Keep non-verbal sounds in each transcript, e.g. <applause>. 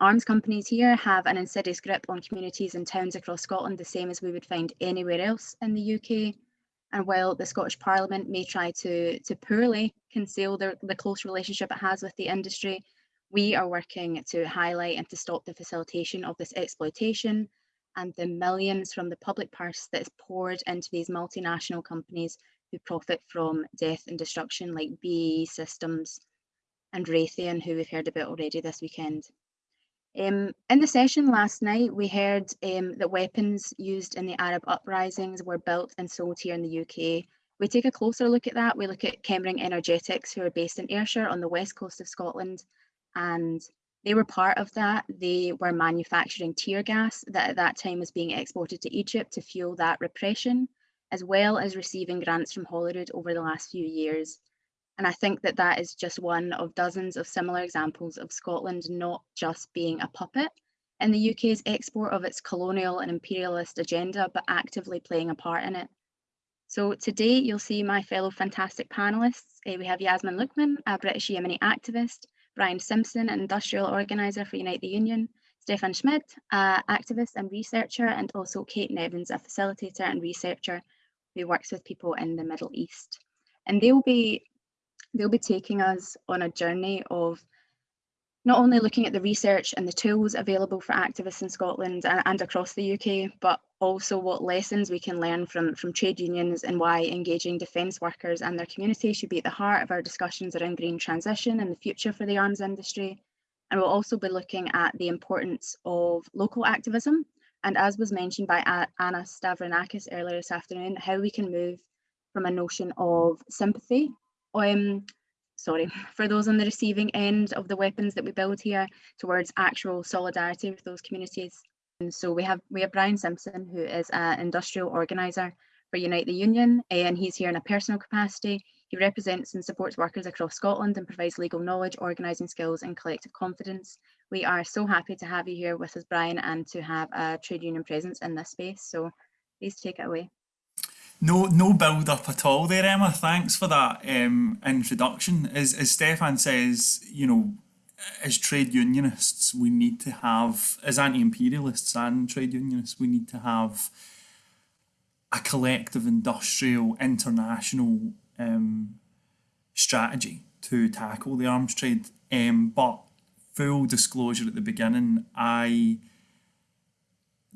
Arms companies here have an insidious grip on communities and towns across Scotland, the same as we would find anywhere else in the UK. And while the Scottish Parliament may try to, to poorly conceal the, the close relationship it has with the industry, we are working to highlight and to stop the facilitation of this exploitation and the millions from the public purse that is poured into these multinational companies who profit from death and destruction like BAE Systems and Raytheon, who we've heard about already this weekend. Um, in the session last night, we heard um, that weapons used in the Arab uprisings were built and sold here in the UK. We take a closer look at that. We look at Chemring Energetics, who are based in Ayrshire on the west coast of Scotland, and they were part of that. They were manufacturing tear gas that at that time was being exported to Egypt to fuel that repression, as well as receiving grants from Holyrood over the last few years. And I think that that is just one of dozens of similar examples of Scotland not just being a puppet in the UK's export of its colonial and imperialist agenda, but actively playing a part in it. So today you'll see my fellow fantastic panelists. Uh, we have Yasmin Luqman, a British Yemeni activist, Brian Simpson, an industrial organiser for Unite the Union, Stefan Schmidt, an activist and researcher, and also Kate Nevins, a facilitator and researcher who works with people in the Middle East. And they'll be they'll be taking us on a journey of not only looking at the research and the tools available for activists in Scotland and, and, across the UK, but also what lessons we can learn from, from trade unions and why engaging defence workers and their community should be at the heart of our discussions around green transition and the future for the arms industry. And we'll also be looking at the importance of local activism. And as was mentioned by Anna Stavronakis earlier this afternoon, how we can move from a notion of sympathy um, sorry, <laughs> for those on the receiving end of the weapons that we build here towards actual solidarity with those communities. And so we have we have Brian Simpson, who is an industrial organiser for Unite the Union, and he's here in a personal capacity. He represents and supports workers across Scotland and provides legal knowledge, organising skills and collective confidence. We are so happy to have you here with us, Brian, and to have a trade union presence in this space. So please take it away. No, no build up at all there, Emma. Thanks for that um, introduction. As, as Stefan says, you know, as trade unionists, we need to have, as anti-imperialists and trade unionists, we need to have a collective industrial international um, strategy to tackle the arms trade. Um, but full disclosure at the beginning, I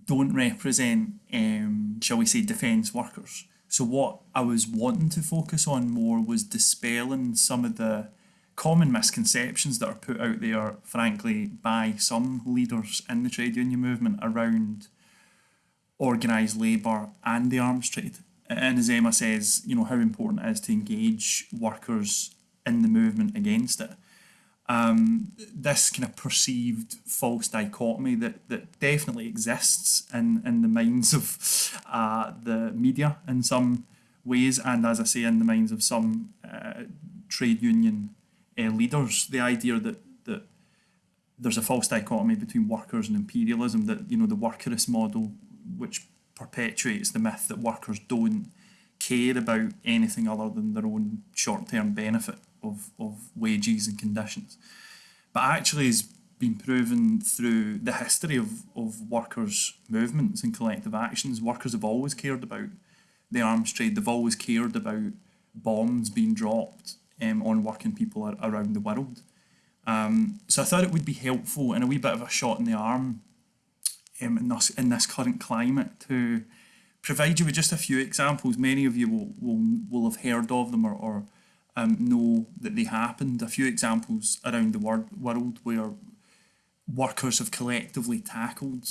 don't represent, um, shall we say, defence workers. So what I was wanting to focus on more was dispelling some of the common misconceptions that are put out there, frankly, by some leaders in the trade union movement around organised labour and the arms trade. And as Emma says, you know, how important it is to engage workers in the movement against it um, this kind of perceived false dichotomy that, that definitely exists in, in the minds of uh, the media in some ways, and as I say, in the minds of some uh, trade union uh, leaders, the idea that, that there's a false dichotomy between workers and imperialism, that you know the workerist model, which perpetuates the myth that workers don't care about anything other than their own short-term benefit of, of wages and conditions. But actually has been proven through the history of, of workers' movements and collective actions. Workers have always cared about the arms trade. They've always cared about bombs being dropped um, on working people around the world. Um, so I thought it would be helpful and a wee bit of a shot in the arm um, in, this, in this current climate to provide you with just a few examples. Many of you will, will, will have heard of them or, or um, know that they happened. A few examples around the wor world where workers have collectively tackled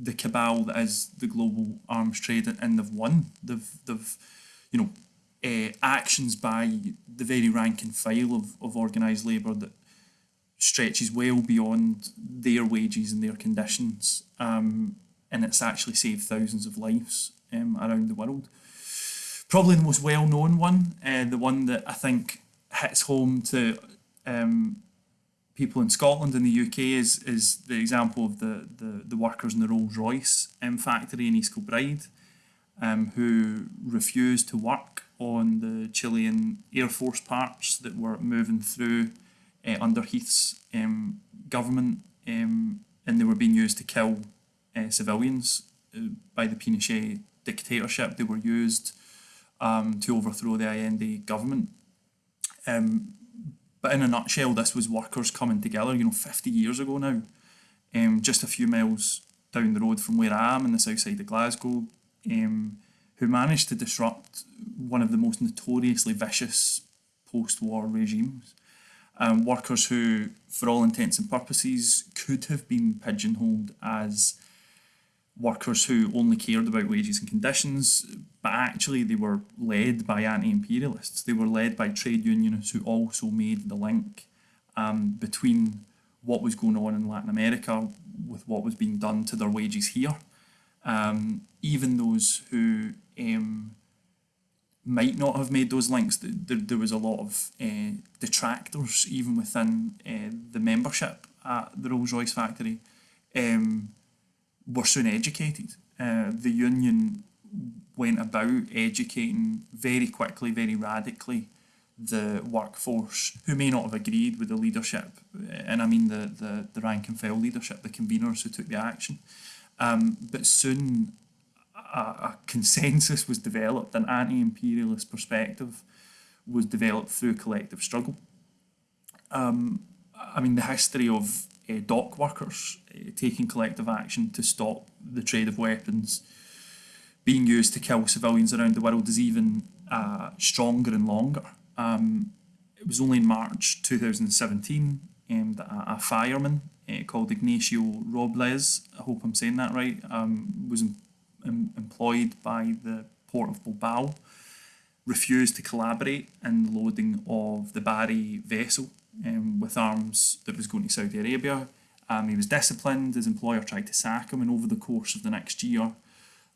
the cabal that is the global arms trade and they've won. They've, they've you know, uh, actions by the very rank and file of, of organised labour that stretches well beyond their wages and their conditions um, and it's actually saved thousands of lives um, around the world. Probably the most well-known one, uh, the one that I think hits home to um, people in Scotland and the UK is is the example of the the, the workers in the Rolls Royce um, factory in East Kilbride, um, who refused to work on the Chilean Air Force parts that were moving through uh, under Heath's um, government um, and they were being used to kill uh, civilians uh, by the Pinochet dictatorship. They were used um, to overthrow the Allende government. Um, but in a nutshell, this was workers coming together, you know, 50 years ago now, um, just a few miles down the road from where I am in the south side of Glasgow, um, who managed to disrupt one of the most notoriously vicious post-war regimes. Um, workers who, for all intents and purposes, could have been pigeonholed as workers who only cared about wages and conditions, but actually they were led by anti-imperialists. They were led by trade unionists who also made the link um, between what was going on in Latin America with what was being done to their wages here. Um, even those who um, might not have made those links, there, there was a lot of uh, detractors even within uh, the membership at the Rolls-Royce factory um, were soon educated. Uh, the union went about educating very quickly, very radically the workforce who may not have agreed with the leadership, and I mean the, the, the rank and file leadership, the conveners who took the action. Um, but soon a, a consensus was developed, an anti-imperialist perspective was developed through collective struggle. Um, I mean, the history of uh, dock workers uh, taking collective action to stop the trade of weapons being used to kill civilians around the world is even uh, stronger and longer. Um, it was only in March 2017 um, that a, fireman uh, called Ignacio Robles, I hope I'm saying that right, um, was em em employed by the port of Bilbao, refused to collaborate in the loading of the Bahri vessel um, with arms that was going to Saudi Arabia. Um, he was disciplined, his employer tried to sack him, and over the course of the next year,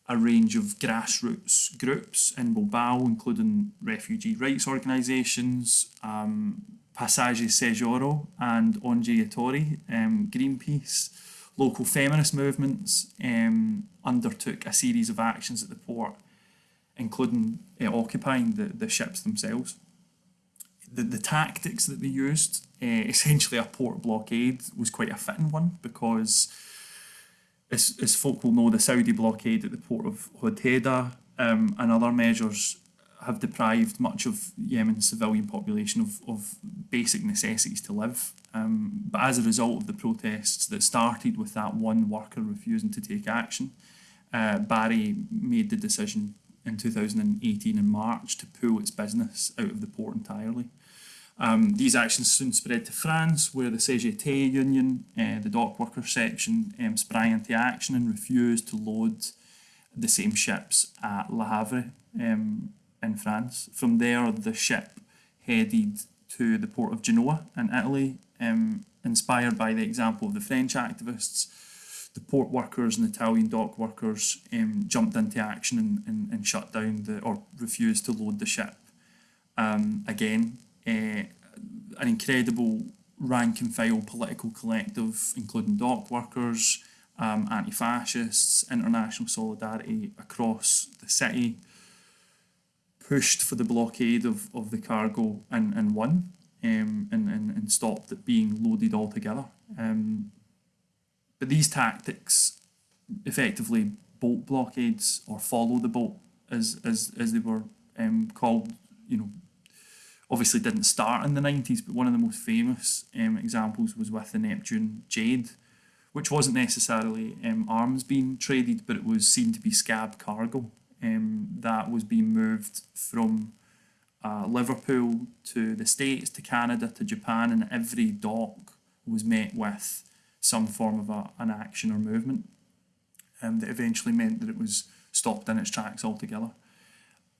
a range of grassroots groups in Bilbao, including refugee rights organisations, um, Pasaje Seguro and Ongi Etorri, um, Greenpeace, local feminist movements um, undertook a series of actions at the port, including uh, occupying the, the ships themselves. The, the tactics that they used, essentially a port blockade, was quite a fitting one because as, as folk will know, the Saudi blockade at the port of Hodeidah um, and other measures have deprived much of Yemen's civilian population of, of basic necessities to live. Um, but as a result of the protests that started with that one worker refusing to take action, uh, Bahri made the decision in 2018 in March to pull its business out of the port entirely. Um, these actions soon spread to France, where the CGT union, uh, the dock workers section, um, sprang into action and refused to load the same ships at Le Havre um, in France. From there, the ship headed to the port of Genoa in Italy, inspired by the example of the French activists. The port workers and Italian dock workers um, jumped into action and, and, and, shut down the or refused to load the ship. Um, again, an incredible rank and file political collective, including dock workers, um, anti-fascists, international solidarity across the city, pushed for the blockade of, of the cargo and, and won um, and, and, and stopped it being loaded altogether. Um, but these tactics, effectively boat blockades or follow the boat as, as, as they were um, called, you know, obviously didn't start in the 90s, but one of the most famous um, examples was with the Neptune Jade, which wasn't necessarily um, arms being traded, but it was seen to be scab cargo. Um, that was being moved from uh, Liverpool to the States, to Canada, to Japan, and every dock was met with some form of a, an action or movement um, that eventually meant that it was stopped in its tracks altogether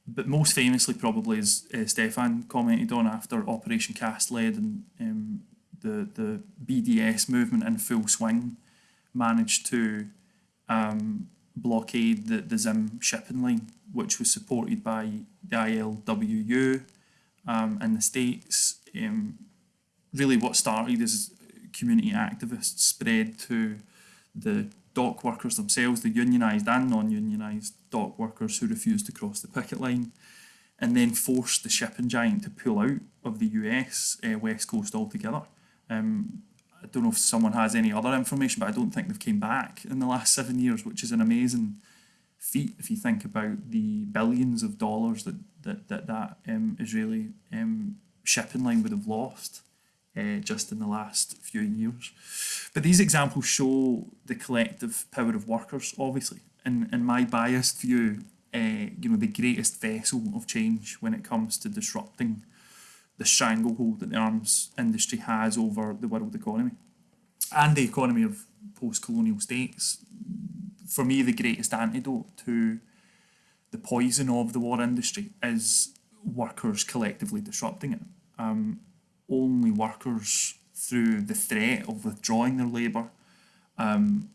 but most famously probably as uh, Stefan commented on after Operation Cast Lead and um, the, the BDS movement in full swing managed to um, blockade the, the Zim shipping line, which was supported by the ILWU um, in the States. Um, really what started as community activists spread to the dock workers themselves, the unionised and non-unionised dock workers who refused to cross the picket line, and then forced the shipping giant to pull out of the US uh, west coast altogether. Um, I don't know if someone has any other information, but I don't think they've came back in the last seven years, which is an amazing feat if you think about the billions of dollars that that that, that um, Israeli um, shipping line would have lost uh, just in the last few years. But these examples show the collective power of workers, obviously. In, in my biased view, uh, you know, the greatest vessel of change when it comes to disrupting the stranglehold that the arms industry has over the world economy and the economy of post-colonial states. For me, the greatest antidote to the poison of the war industry is workers collectively disrupting it. Um, only workers through the threat of withdrawing their labour um,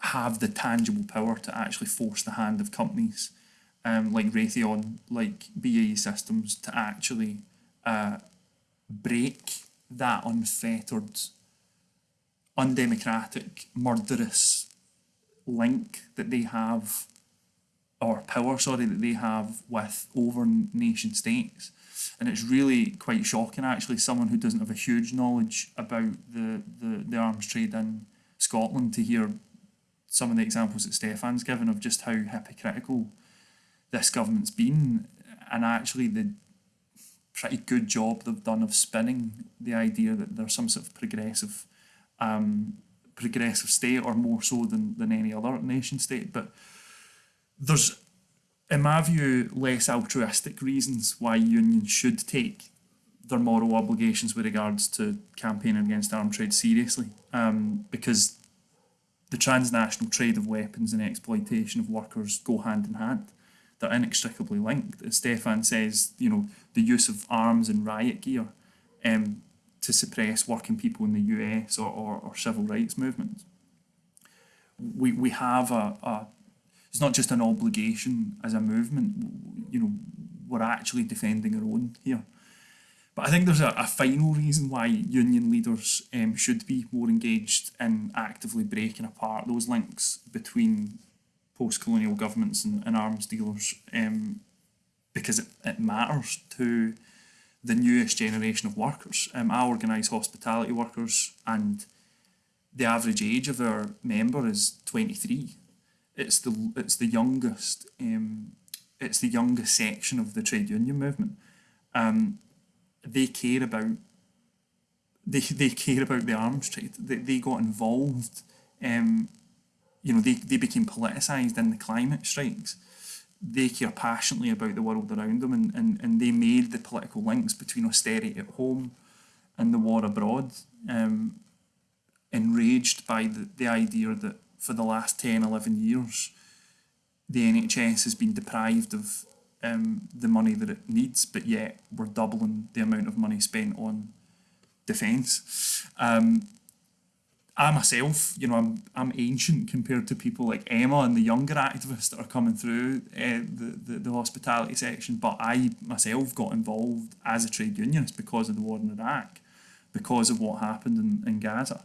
have the tangible power to actually force the hand of companies um, like Raytheon, like BAE Systems, to actually uh, break that unfettered, undemocratic, murderous link that they have, or power, sorry, that they have with over nation states. And it's really quite shocking, actually, someone who doesn't have a huge knowledge about the, the, the arms trade in Scotland to hear some of the examples that Stefan's given of just how hypocritical this government's been. And actually the pretty good job they've done of spinning the idea that there's some sort of progressive um, progressive state or more so than, than any other nation state. But there's in my view less altruistic reasons why unions should take their moral obligations with regards to campaigning against armed trade seriously um, because the transnational trade of weapons and exploitation of workers go hand in hand they're inextricably linked. As Stefan says, you know, the use of arms and riot gear um, to suppress working people in the US or, or, or civil rights movements. We, we have a, a, it's not just an obligation as a movement, you know, we're actually defending our own here. But I think there's a, a final reason why union leaders um, should be more engaged in actively breaking apart those links between post-colonial governments and, and arms dealers um, because it, it matters to the newest generation of workers. Um, I organise hospitality workers and the average age of our member is 23. It's the it's the youngest um, it's the youngest section of the trade union movement. Um, they care about they, they care about the arms trade. They, they got involved um, you know, they, they became politicised in the climate strikes. They care passionately about the world around them and, and, and they made the political links between austerity at home and the war abroad. Um, enraged by the, the idea that for the last 10, 11 years, the NHS has been deprived of um, the money that it needs, but yet we're doubling the amount of money spent on defence. Um, I myself, you know, I'm I'm ancient compared to people like Emma and the younger activists that are coming through uh, the, the the hospitality section. But I myself got involved as a trade unionist because of the war in Iraq, because of what happened in, in Gaza.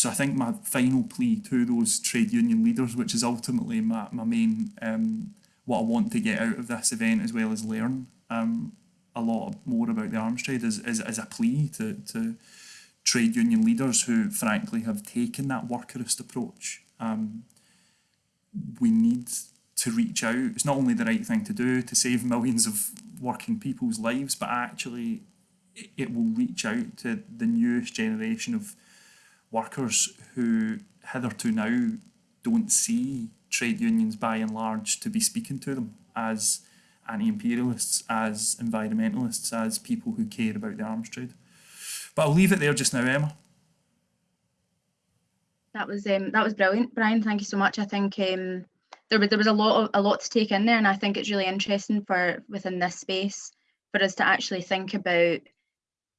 So I think my final plea to those trade union leaders, which is ultimately my, my main um, what I want to get out of this event as well as learn um, a lot more about the arms trade, is, is, is a plea to to trade union leaders who frankly have taken that workerist approach. Um, we need to reach out. It's not only the right thing to do to save millions of working people's lives, but actually it will reach out to the newest generation of workers who hitherto now don't see trade unions by and large to be speaking to them as anti-imperialists, as environmentalists, as people who care about the arms trade. But I'll leave it there just now, Emma. That was um, that was brilliant, Brian. Thank you so much. I think um, there was there was a lot of, a lot to take in there, and I think it's really interesting for within this space for us to actually think about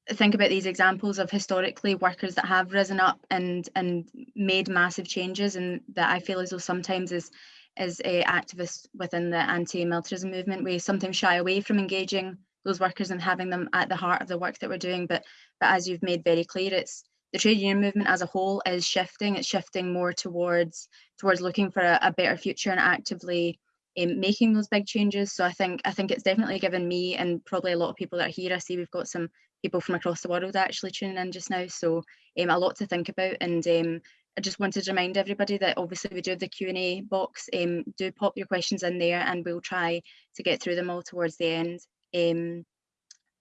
think about these examples of historically workers that have risen up and and made massive changes, and that I feel as though sometimes as as a activist within the anti-militarism movement, we sometimes shy away from engaging those workers and having them at the heart of the work that we're doing. But but as you've made very clear, it's the trade union movement as a whole is shifting. It's shifting more towards towards looking for a, a better future and actively um, making those big changes. So I think I think it's definitely given me and probably a lot of people that are here. I see we've got some people from across the world actually tuning in just now. So um, a lot to think about. And um, I just wanted to remind everybody that obviously we do have the Q&A box. Um, do pop your questions in there and we'll try to get through them all towards the end. Um,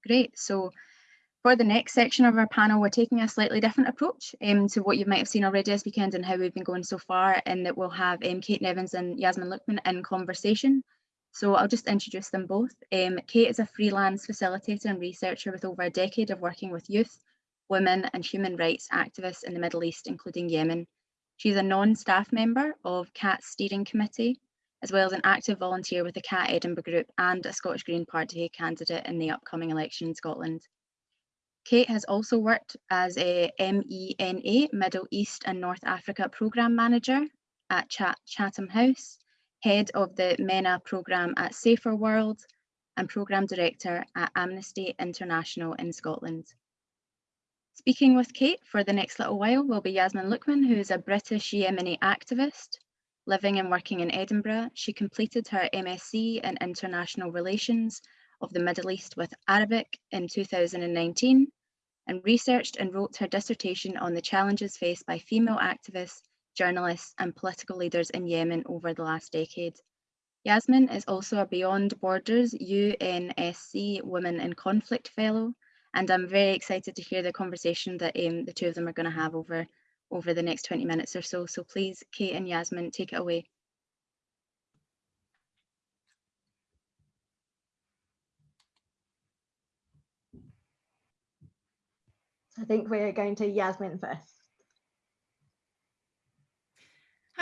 great. So for the next section of our panel, we're taking a slightly different approach um, to what you might have seen already this weekend and how we've been going so far, and that we'll have um, Kate Nevins and Yasmin Luqman in conversation. So I'll just introduce them both. Um, Kate is a freelance facilitator and researcher with over a decade of working with youth, women and human rights activists in the Middle East, including Yemen. She's a non-staff member of CAAT's steering committee, as well as an active volunteer with the CAT Edinburgh Group and a Scottish Green Party candidate in the upcoming election in Scotland. Kate has also worked as a MENA, Middle East and North Africa Programme Manager at Chatham House, Head of the MENA Programme at Saferworld, and Programme Director at Amnesty International in Scotland. Speaking with Kate for the next little while will be Yasmin Luqman, who is a British Yemeni activist living and working in Edinburgh. She completed her MSc in International Relations of the Middle East with Arabic in 2019 and researched and wrote her dissertation on the challenges faced by female activists, journalists and political leaders in Yemen over the last decade. Yasmin is also a Beyond Borders UNSC Women in Conflict Fellow, and I'm very excited to hear the conversation that um, the two of them are going to have over, over the next 20 minutes or so. So please, Kate and Yasmin, take it away. I think we're going to Yasmin first.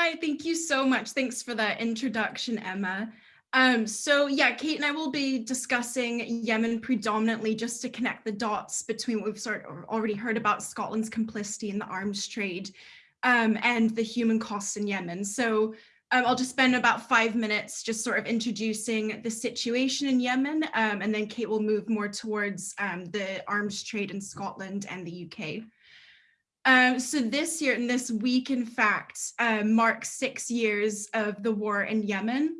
Hi, thank you so much. Thanks for that introduction, Emma. Um, so yeah, Kate and I will be discussing Yemen predominantly just to connect the dots between what we've sort of already heard about Scotland's complicity in the arms trade um, and the human costs in Yemen. So um, I'll just spend about five minutes just sort of introducing the situation in Yemen, um, and then Kate will move more towards um, the arms trade in Scotland and the UK. Um, so this year and this week, in fact, uh, marks six years of the war in Yemen.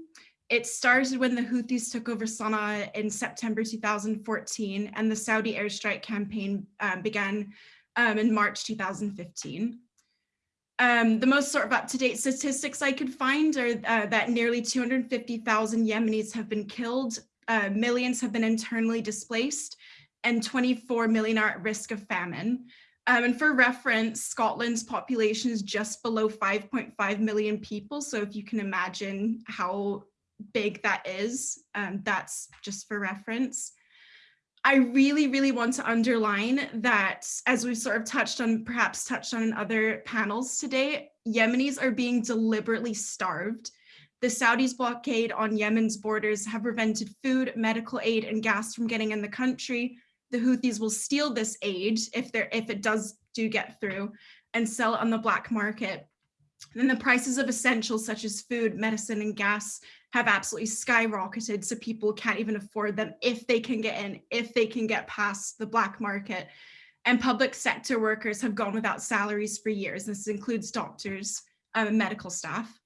It started when the Houthis took over Sana'a in September 2014, and the Saudi airstrike campaign um, began um, in March 2015. Um, the most sort of up-to-date statistics I could find are uh, that nearly 250,000 Yemenis have been killed, uh, millions have been internally displaced, and 24 million are at risk of famine. Um, and for reference, Scotland's population is just below 5.5 million people. So if you can imagine how big that is, um, that's just for reference. I really, really want to underline that as we've sort of touched on, perhaps touched on in other panels today, Yemenis are being deliberately starved. The Saudis' blockade on Yemen's borders have prevented food, medical aid, and gas from getting in the country. The Houthis will steal this aid if there if it does do get through and sell it on the black market. Then the prices of essentials such as food, medicine, and gas have absolutely skyrocketed so people can't even afford them if they can get in, if they can get past the black market. And public sector workers have gone without salaries for years. This includes doctors um, and medical staff.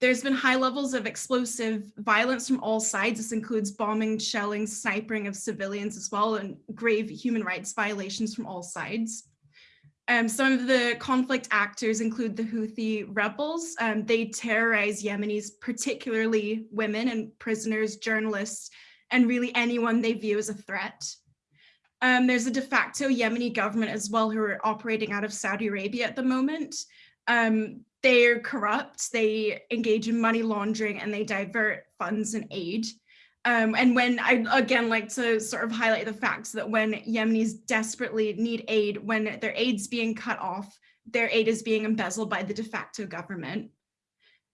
There's been high levels of explosive violence from all sides. This includes bombing, shelling, sniping of civilians as well, and grave human rights violations from all sides. Um, some of the conflict actors include the Houthi rebels. Um, they terrorize Yemenis, particularly women and prisoners, journalists, and really anyone they view as a threat. Um, there's a de facto Yemeni government as well who are operating out of Saudi Arabia at the moment. Um, they're corrupt, they engage in money laundering, and they divert funds and aid. Um, and when I again like to sort of highlight the facts that when Yemenis desperately need aid, when their aid's being cut off, their aid is being embezzled by the de facto government.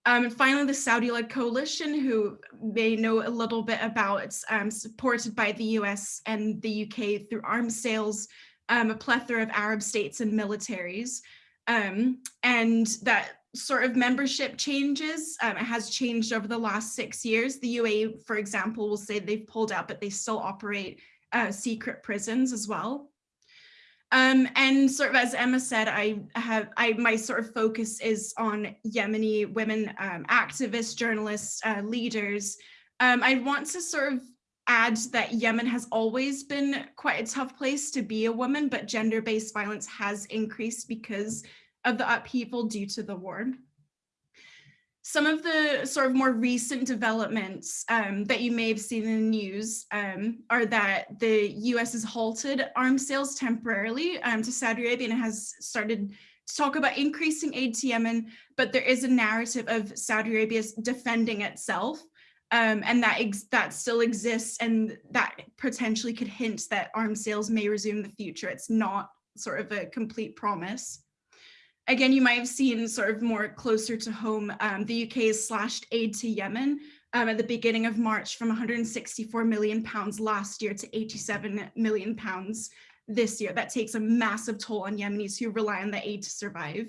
Um, and finally, the Saudi-led coalition, who may know a little bit about, um, supported by the US and the UK through arms sales, um, a plethora of Arab states and militaries. Um, and that sort of membership changes. Um, it has changed over the last six years. The UAE, for example, will say they've pulled out, but they still operate uh, secret prisons as well. Um, and sort of as Emma said, I have I my sort of focus is on Yemeni women um, activists, journalists, uh, leaders. Um, I want to sort of add that Yemen has always been quite a tough place to be a woman, but gender-based violence has increased because of the upheaval due to the war. Some of the sort of more recent developments um, that you may have seen in the news um, are that the US has halted arms sales temporarily um, to Saudi Arabia and has started to talk about increasing aid to Yemen, but there is a narrative of Saudi Arabia defending itself um, and that that still exists and that potentially could hint that arms sales may resume in the future. It's not sort of a complete promise. Again, you might have seen sort of more closer to home, um, the UK has slashed aid to Yemen um, at the beginning of March from 164 million pounds last year to 87 million pounds this year. That takes a massive toll on Yemenis who rely on the aid to survive.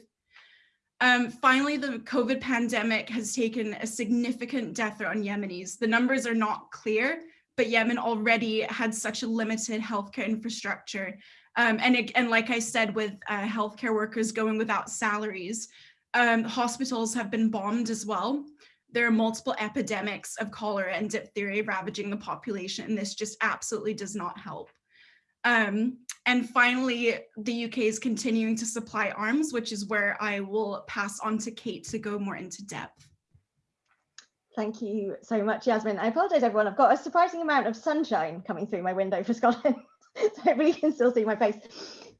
Um, finally, the COVID pandemic has taken a significant death on Yemenis. The numbers are not clear, but Yemen already had such a limited healthcare infrastructure um, and, and like I said, with uh, healthcare workers going without salaries, um, hospitals have been bombed as well. There are multiple epidemics of cholera and diphtheria ravaging the population, and this just absolutely does not help. Um, and finally, the UK is continuing to supply arms, which is where I will pass on to Kate to go more into depth. Thank you so much, Yasmin. I apologize, everyone. I've got a surprising amount of sunshine coming through my window for Scotland. <laughs> <laughs> so you can still see my face.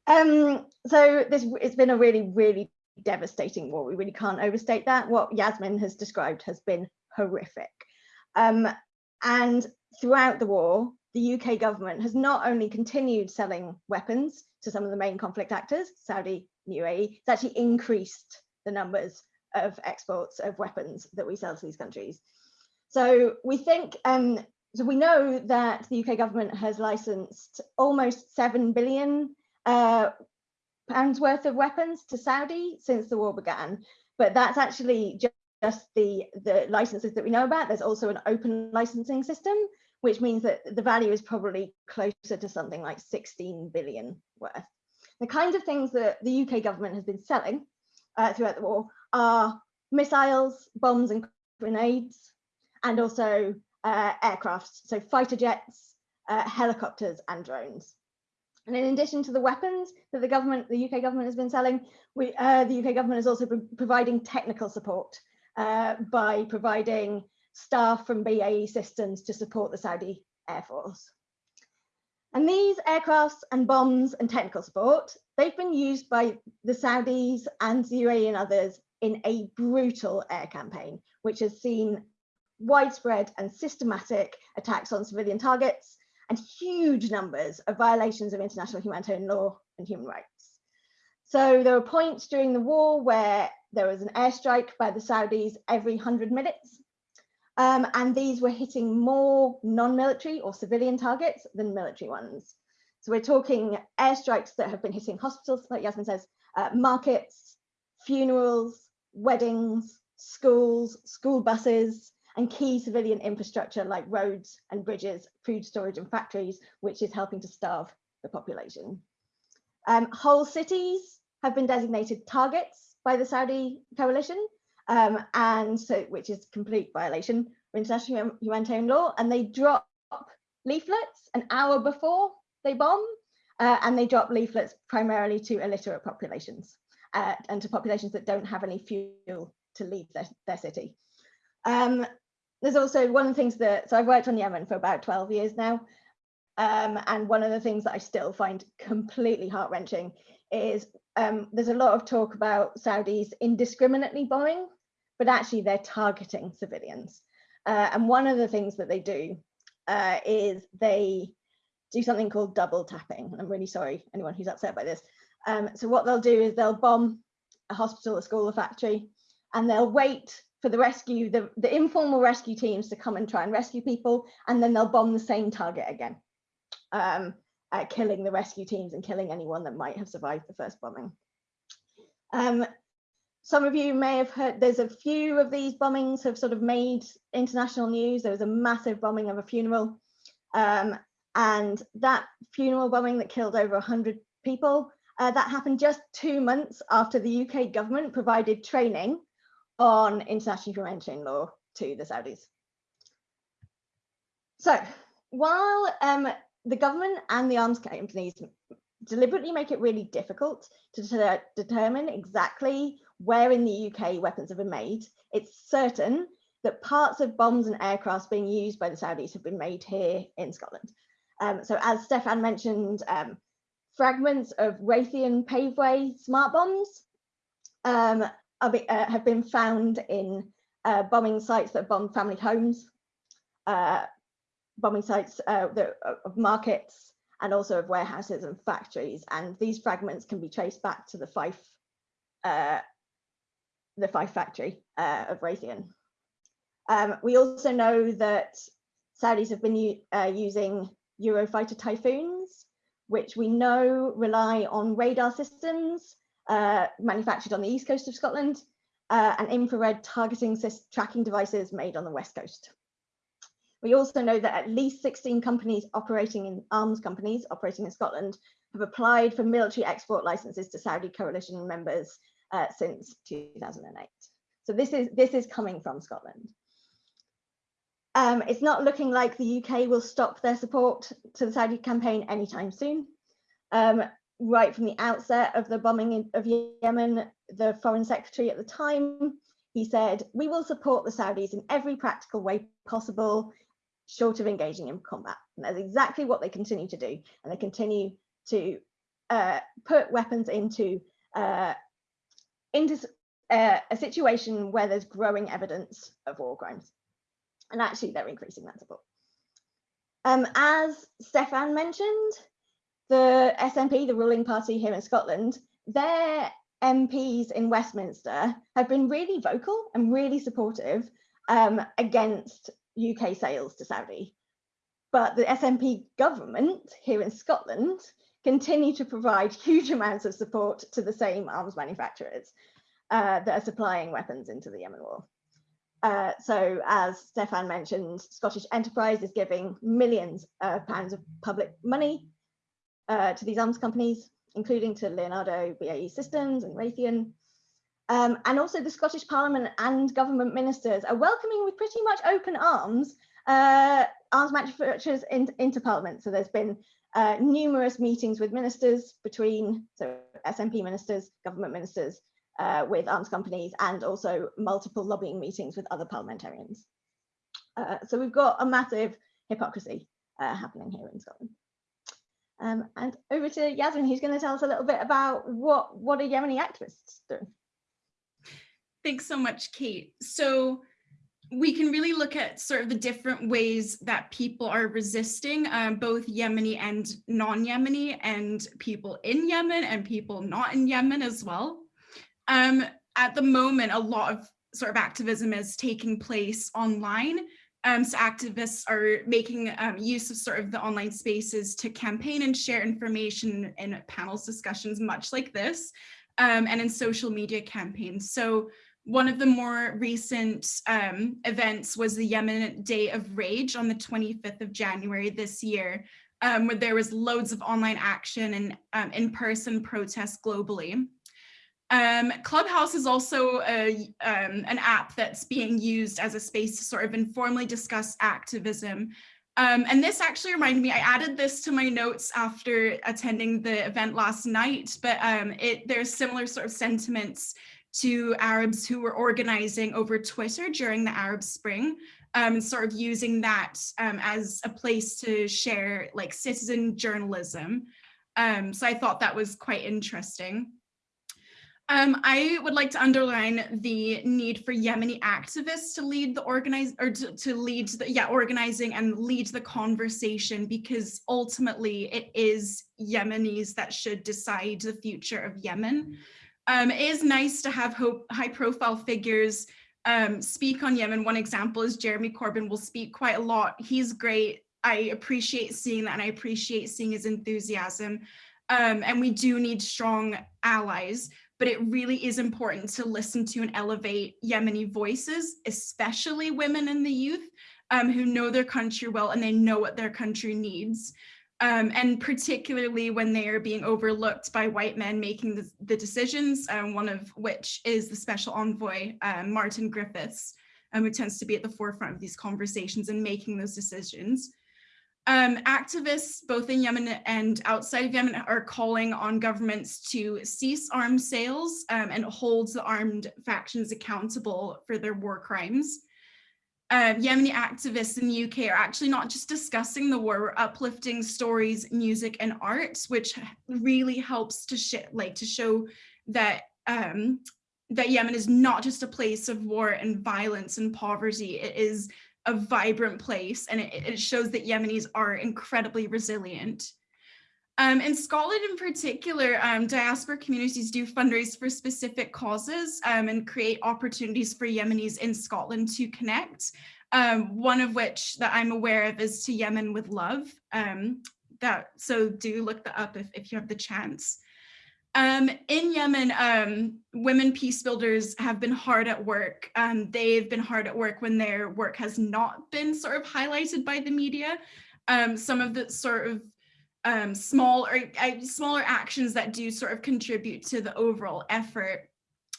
Um, so this it's been a really, really devastating war. We really can't overstate that. What Yasmin has described has been horrific. Um, and throughout the war, the UK government has not only continued selling weapons to some of the main conflict actors, Saudi, UAE, it's actually increased the numbers of exports of weapons that we sell to these countries. So we think um, so we know that the UK government has licensed almost 7 billion uh, pounds worth of weapons to Saudi since the war began, but that's actually just the, the licenses that we know about. There's also an open licensing system, which means that the value is probably closer to something like 16 billion worth. The kinds of things that the UK government has been selling uh, throughout the war are missiles, bombs and grenades, and also uh, aircraft, so fighter jets, uh, helicopters and drones. And in addition to the weapons that the government, the UK government has been selling, we, uh, the UK government is also pro providing technical support uh, by providing staff from BAE Systems to support the Saudi Air Force. And these aircrafts and bombs and technical support, they've been used by the Saudis and the UAE and others in a brutal air campaign, which has seen widespread and systematic attacks on civilian targets and huge numbers of violations of international humanitarian law and human rights. So there were points during the war where there was an airstrike by the Saudis every 100 minutes. Um, and these were hitting more non-military or civilian targets than military ones. So we're talking airstrikes that have been hitting hospitals, like Yasmin says, uh, markets, funerals, weddings, schools, school buses, and key civilian infrastructure like roads and bridges, food storage and factories, which is helping to starve the population. Um, whole cities have been designated targets by the Saudi coalition, um, and so which is complete violation of international humanitarian law, and they drop leaflets an hour before they bomb, uh, and they drop leaflets primarily to illiterate populations uh, and to populations that don't have any fuel to leave their, their city. Um, there's also one of the things that, so I've worked on Yemen for about 12 years now. Um, and one of the things that I still find completely heart wrenching is um, there's a lot of talk about Saudis indiscriminately bombing, but actually they're targeting civilians. Uh, and one of the things that they do uh, is they do something called double tapping. I'm really sorry, anyone who's upset by this. Um, so what they'll do is they'll bomb a hospital, a school, a factory, and they'll wait for the rescue, the, the informal rescue teams to come and try and rescue people, and then they'll bomb the same target again, um, uh, killing the rescue teams and killing anyone that might have survived the first bombing. Um, some of you may have heard, there's a few of these bombings have sort of made international news. There was a massive bombing of a funeral. Um, and that funeral bombing that killed over 100 people, uh, that happened just two months after the UK government provided training on international humanitarian law to the Saudis. So while um, the government and the arms companies deliberately make it really difficult to de determine exactly where in the UK weapons have been made, it's certain that parts of bombs and aircrafts being used by the Saudis have been made here in Scotland. Um, so as Stefan mentioned, um, fragments of Raytheon Paveway smart bombs um, uh, have been found in uh, bombing sites that bombed family homes, uh, bombing sites uh, that, of markets, and also of warehouses and factories. And these fragments can be traced back to the Fife, uh, the Fife factory uh, of Raytheon. Um, we also know that Saudis have been uh, using Eurofighter Typhoons, which we know rely on radar systems uh, manufactured on the east coast of Scotland uh, and infrared targeting tracking devices made on the west coast. We also know that at least 16 companies operating in arms companies operating in Scotland have applied for military export licenses to Saudi coalition members uh, since 2008. So this is this is coming from Scotland. Um, it's not looking like the UK will stop their support to the Saudi campaign anytime soon. Um, right from the outset of the bombing of Yemen, the foreign secretary at the time, he said, we will support the Saudis in every practical way possible, short of engaging in combat. And that's exactly what they continue to do. And they continue to uh, put weapons into, uh, into uh, a situation where there's growing evidence of war crimes. And actually, they're increasing that support. Um, as Stefan mentioned, the SNP, the ruling party here in Scotland, their MPs in Westminster have been really vocal and really supportive um, against UK sales to Saudi. But the SNP government here in Scotland continue to provide <laughs> huge amounts of support to the same arms manufacturers uh, that are supplying weapons into the Yemen war. Uh, so as Stefan mentioned, Scottish Enterprise is giving millions of pounds of public money uh, to these arms companies, including to Leonardo BAE Systems and Raytheon. Um, and also the Scottish Parliament and government ministers are welcoming with pretty much open arms uh, arms manufacturers in, into Parliament. So there's been uh, numerous meetings with ministers between so SNP ministers, government ministers, uh, with arms companies and also multiple lobbying meetings with other parliamentarians. Uh, so we've got a massive hypocrisy uh, happening here in Scotland. Um, and over to Yasmin, who's going to tell us a little bit about what, what are Yemeni activists doing. Thanks so much, Kate. So we can really look at sort of the different ways that people are resisting, um, both Yemeni and non-Yemeni, and people in Yemen and people not in Yemen as well. Um, at the moment, a lot of sort of activism is taking place online. Um, so activists are making um, use of sort of the online spaces to campaign and share information in panels discussions, much like this, um, and in social media campaigns. So one of the more recent um, events was the Yemen Day of Rage on the 25th of January this year, um, where there was loads of online action and um, in-person protests globally. Um, Clubhouse is also a, um, an app that's being used as a space to sort of informally discuss activism. Um, and this actually reminded me, I added this to my notes after attending the event last night, but um, it, there's similar sort of sentiments to Arabs who were organizing over Twitter during the Arab Spring, um, sort of using that um, as a place to share like citizen journalism. Um, so I thought that was quite interesting. Um, I would like to underline the need for Yemeni activists to lead the organize or to, to lead the yeah organizing and lead the conversation because ultimately it is Yemenis that should decide the future of Yemen. Um, it is nice to have high profile figures um, speak on Yemen. One example is Jeremy Corbyn will speak quite a lot. He's great. I appreciate seeing that and I appreciate seeing his enthusiasm. Um, and we do need strong allies but it really is important to listen to and elevate Yemeni voices, especially women and the youth um, who know their country well and they know what their country needs. Um, and particularly when they are being overlooked by white men making the, the decisions, um, one of which is the special envoy, um, Martin Griffiths, um, who tends to be at the forefront of these conversations and making those decisions. Um, activists both in Yemen and outside of Yemen are calling on governments to cease arms sales um, and hold the armed factions accountable for their war crimes. Uh, Yemeni activists in the UK are actually not just discussing the war, we're uplifting stories, music, and art, which really helps to sh like to show that um, that Yemen is not just a place of war and violence and poverty. It is a vibrant place and it, it shows that Yemenis are incredibly resilient. Um, in Scotland in particular, um, diaspora communities do fundraise for specific causes um, and create opportunities for Yemenis in Scotland to connect. Um, one of which that I'm aware of is to Yemen with Love. Um, that So do look that up if, if you have the chance. Um, in Yemen, um, women peace builders have been hard at work. Um, they've been hard at work when their work has not been sort of highlighted by the media. Um, some of the sort of um, small or uh, smaller actions that do sort of contribute to the overall effort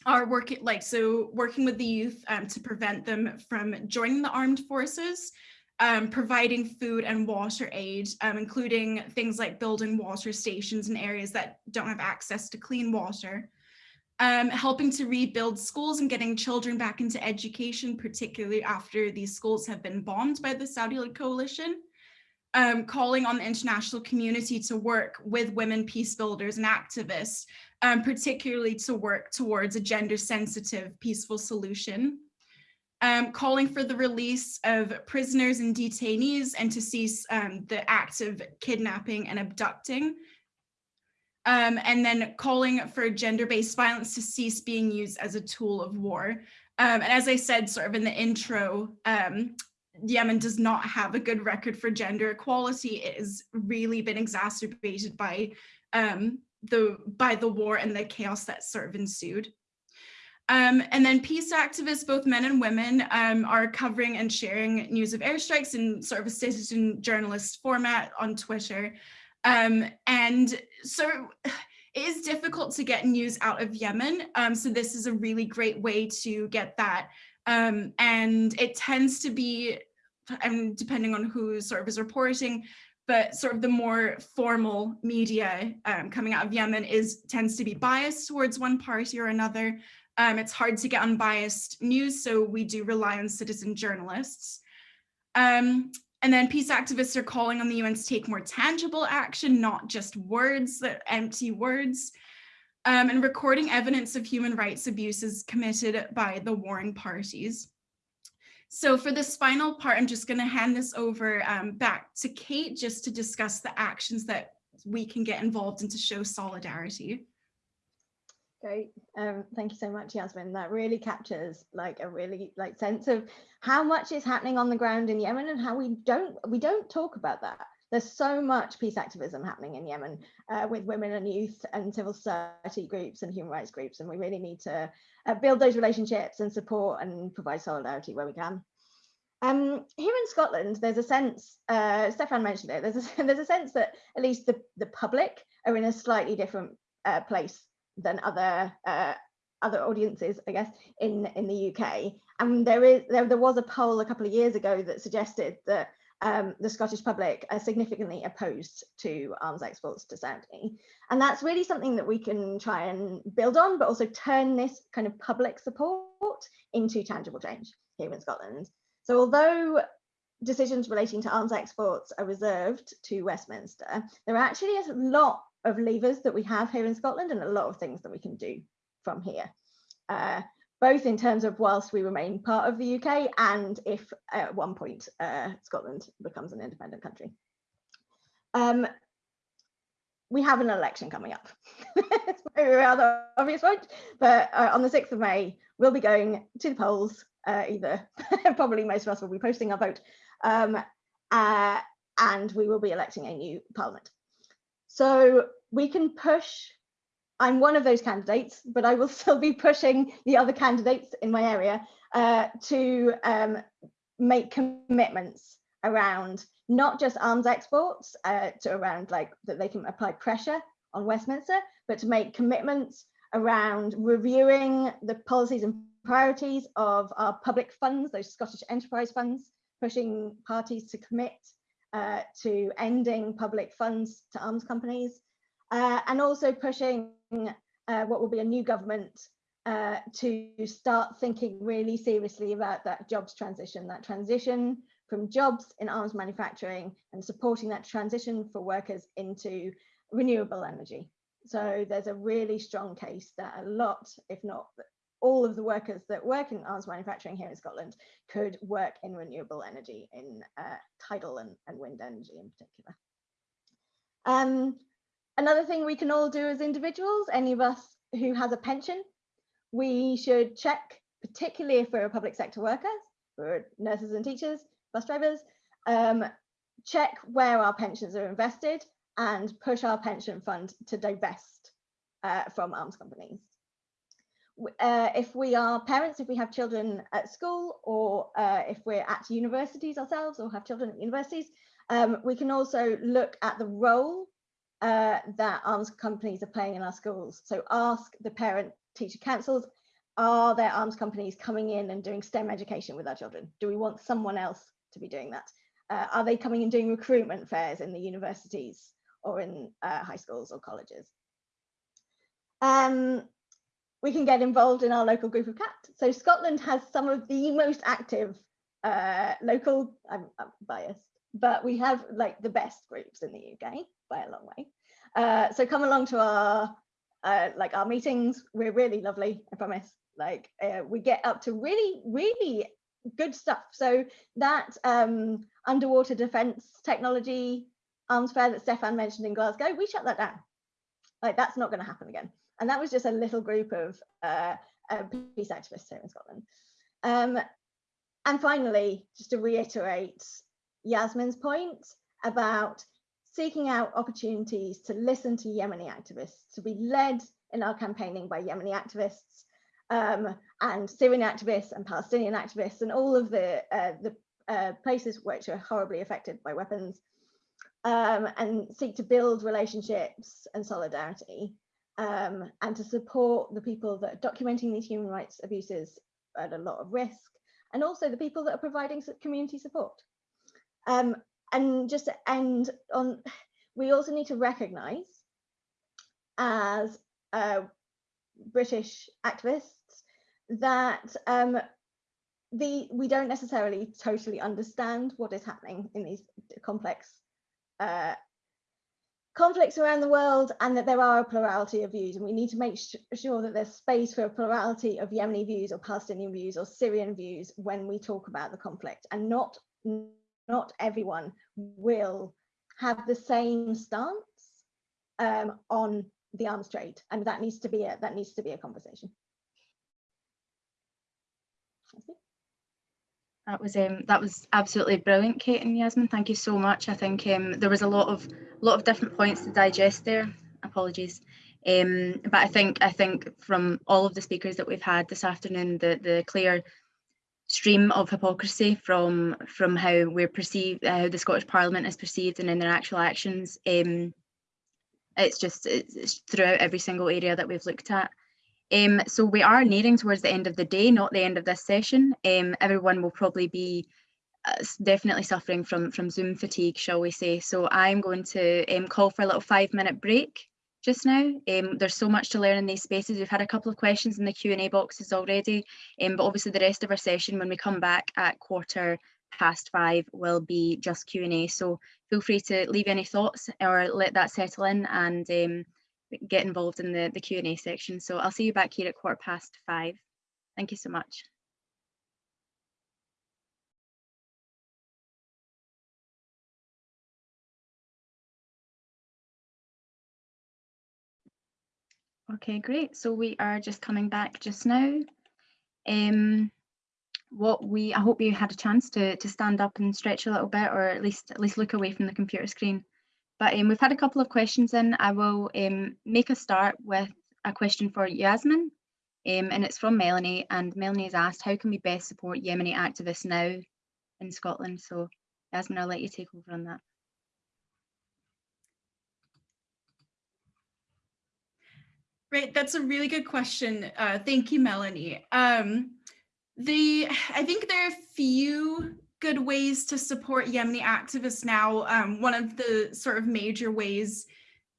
are working like so working with the youth um, to prevent them from joining the armed forces um, providing food and water aid, um, including things like building water stations in areas that don't have access to clean water, um, helping to rebuild schools and getting children back into education, particularly after these schools have been bombed by the Saudi-led coalition, um, calling on the international community to work with women peace builders and activists, um, particularly to work towards a gender sensitive peaceful solution um, calling for the release of prisoners and detainees and to cease um, the act of kidnapping and abducting. Um, and then calling for gender-based violence to cease being used as a tool of war. Um, and as I said sort of in the intro, um, Yemen does not have a good record for gender equality. It has really been exacerbated by um, the by the war and the chaos that sort of ensued. Um, and then peace activists, both men and women, um, are covering and sharing news of airstrikes in sort of a citizen journalist format on Twitter. Um, and so <sighs> it is difficult to get news out of Yemen. Um, so this is a really great way to get that. Um, and it tends to be, and depending on who sort of is reporting, but sort of the more formal media um, coming out of Yemen is tends to be biased towards one party or another. Um, it's hard to get unbiased news, so we do rely on citizen journalists. Um, and then peace activists are calling on the UN to take more tangible action, not just words, empty words, um, and recording evidence of human rights abuses committed by the warring parties. So for this final part, I'm just going to hand this over um, back to Kate just to discuss the actions that we can get involved in to show solidarity. Great. Um, thank you so much, Yasmin. That really captures like a really like sense of how much is happening on the ground in Yemen and how we don't we don't talk about that. There's so much peace activism happening in Yemen uh, with women and youth and civil society groups and human rights groups, and we really need to uh, build those relationships and support and provide solidarity where we can. Um, here in Scotland, there's a sense, uh, Stefan mentioned it, there's a, <laughs> there's a sense that at least the, the public are in a slightly different uh, place than other uh, other audiences, I guess, in in the UK. And there is there, there was a poll a couple of years ago that suggested that um, the Scottish public are significantly opposed to arms exports to Saudi. And that's really something that we can try and build on, but also turn this kind of public support into tangible change here in Scotland. So although decisions relating to arms exports are reserved to Westminster, there are actually a lot of levers that we have here in Scotland and a lot of things that we can do from here. Uh, both in terms of whilst we remain part of the UK and if at one point uh, Scotland becomes an independent country. Um, we have an election coming up. <laughs> it's a rather obvious point, but uh, on the 6th of May, we'll be going to the polls, uh, either, <laughs> probably most of us will be posting our vote, um, uh, and we will be electing a new parliament. So we can push, I'm one of those candidates, but I will <laughs> still be pushing the other candidates in my area uh, to um, make commitments around not just arms exports, uh, to around like that they can apply pressure on Westminster, but to make commitments around reviewing the policies and priorities of our public funds, those Scottish enterprise funds, pushing parties to commit uh, to ending public funds to arms companies, uh, and also pushing uh, what will be a new government uh, to start thinking really seriously about that jobs transition, that transition from jobs in arms manufacturing and supporting that transition for workers into renewable energy. So there's a really strong case that a lot, if not all of the workers that work in arms manufacturing here in Scotland could work in renewable energy, in uh, tidal and, and, wind energy in particular. Um, another thing we can all do as individuals, any of us who has a pension, we should check, particularly if we're a public sector worker, we're nurses and teachers, bus drivers, um, check where our pensions are invested and push our pension fund to divest uh, from arms companies. Uh, if we are parents, if we have children at school, or uh, if we're at universities ourselves or have children at universities, um, we can also look at the role uh, that arms companies are playing in our schools. So ask the parent teacher councils, are there arms companies coming in and doing STEM education with our children? Do we want someone else to be doing that? Uh, are they coming and doing recruitment fairs in the universities or in uh, high schools or colleges? Um, we can get involved in our local group of CAAT. So Scotland has some of the most active uh, local, I'm, I'm, biased, but we have like the best groups in the UK by a long way. Uh, so come along to our uh, like our meetings. We're really lovely, I promise. Like uh, we get up to really, really good stuff. So that um, underwater defense technology arms fair that Stefan mentioned in Glasgow, we shut that down. Like that's not going to happen again. And that was just a little group of uh, uh, peace activists here in Scotland. Um, and finally, just to reiterate Yasmin's point about seeking out opportunities to listen to Yemeni activists, to be led in our campaigning by Yemeni activists um, and Syrian activists and Palestinian activists and all of the, uh, the uh, places which are horribly affected by weapons um, and seek to build relationships and solidarity um, and to support the people that are documenting these human rights abuses at a lot of risk and also the people that are providing community support. Um, and just to end on, we also need to recognize as uh, British activists that um, the we don't necessarily totally understand what is happening in these complex uh, conflicts around the world and that there are a plurality of views. And we need to make sure that there's space for a plurality of Yemeni views or Palestinian views or Syrian views when we talk about the conflict and not not everyone will have the same stance um, on the arms trade and that needs to be a that needs to be a conversation. That was um, that was absolutely brilliant, Kate and Yasmin. Thank you so much. I think um, there was a lot of lot of different points to digest there. Apologies, um, but I think I think from all of the speakers that we've had this afternoon, the the clear stream of hypocrisy from from how we're perceived, uh, how the Scottish Parliament is perceived, and in their actual actions. Um, it's just it's, it's throughout every single area that we've looked at. Um, so we are nearing towards the end of the day, not the end of this session. Um, everyone will probably be uh, definitely suffering from, from Zoom fatigue, shall we say. So I'm going to um, call for a little five minute break just now. Um, there's so much to learn in these spaces. We've had a couple of questions in the Q&A boxes already, um, but obviously the rest of our session when we come back at quarter past five will be just Q&A. So feel free to leave any thoughts or let that settle in and um, get involved in the, the Q&A section. So I'll see you back here at quarter past five. Thank you so much. Okay, great. So we are just coming back just now. Um, what we, I hope you had a chance to to stand up and stretch a little bit, or at least at least look away from the computer screen. But um, we've had a couple of questions in. I will um, make a start with a question for Yasmin, um, and it's from Melanie. And Melanie has asked, how can we best support Yemeni activists now in Scotland? So Yasmin, I'll let you take over on that. Great, that's a really good question. Uh, thank you, Melanie. Um, the I think there are a few good ways to support Yemeni activists now, um, one of the sort of major ways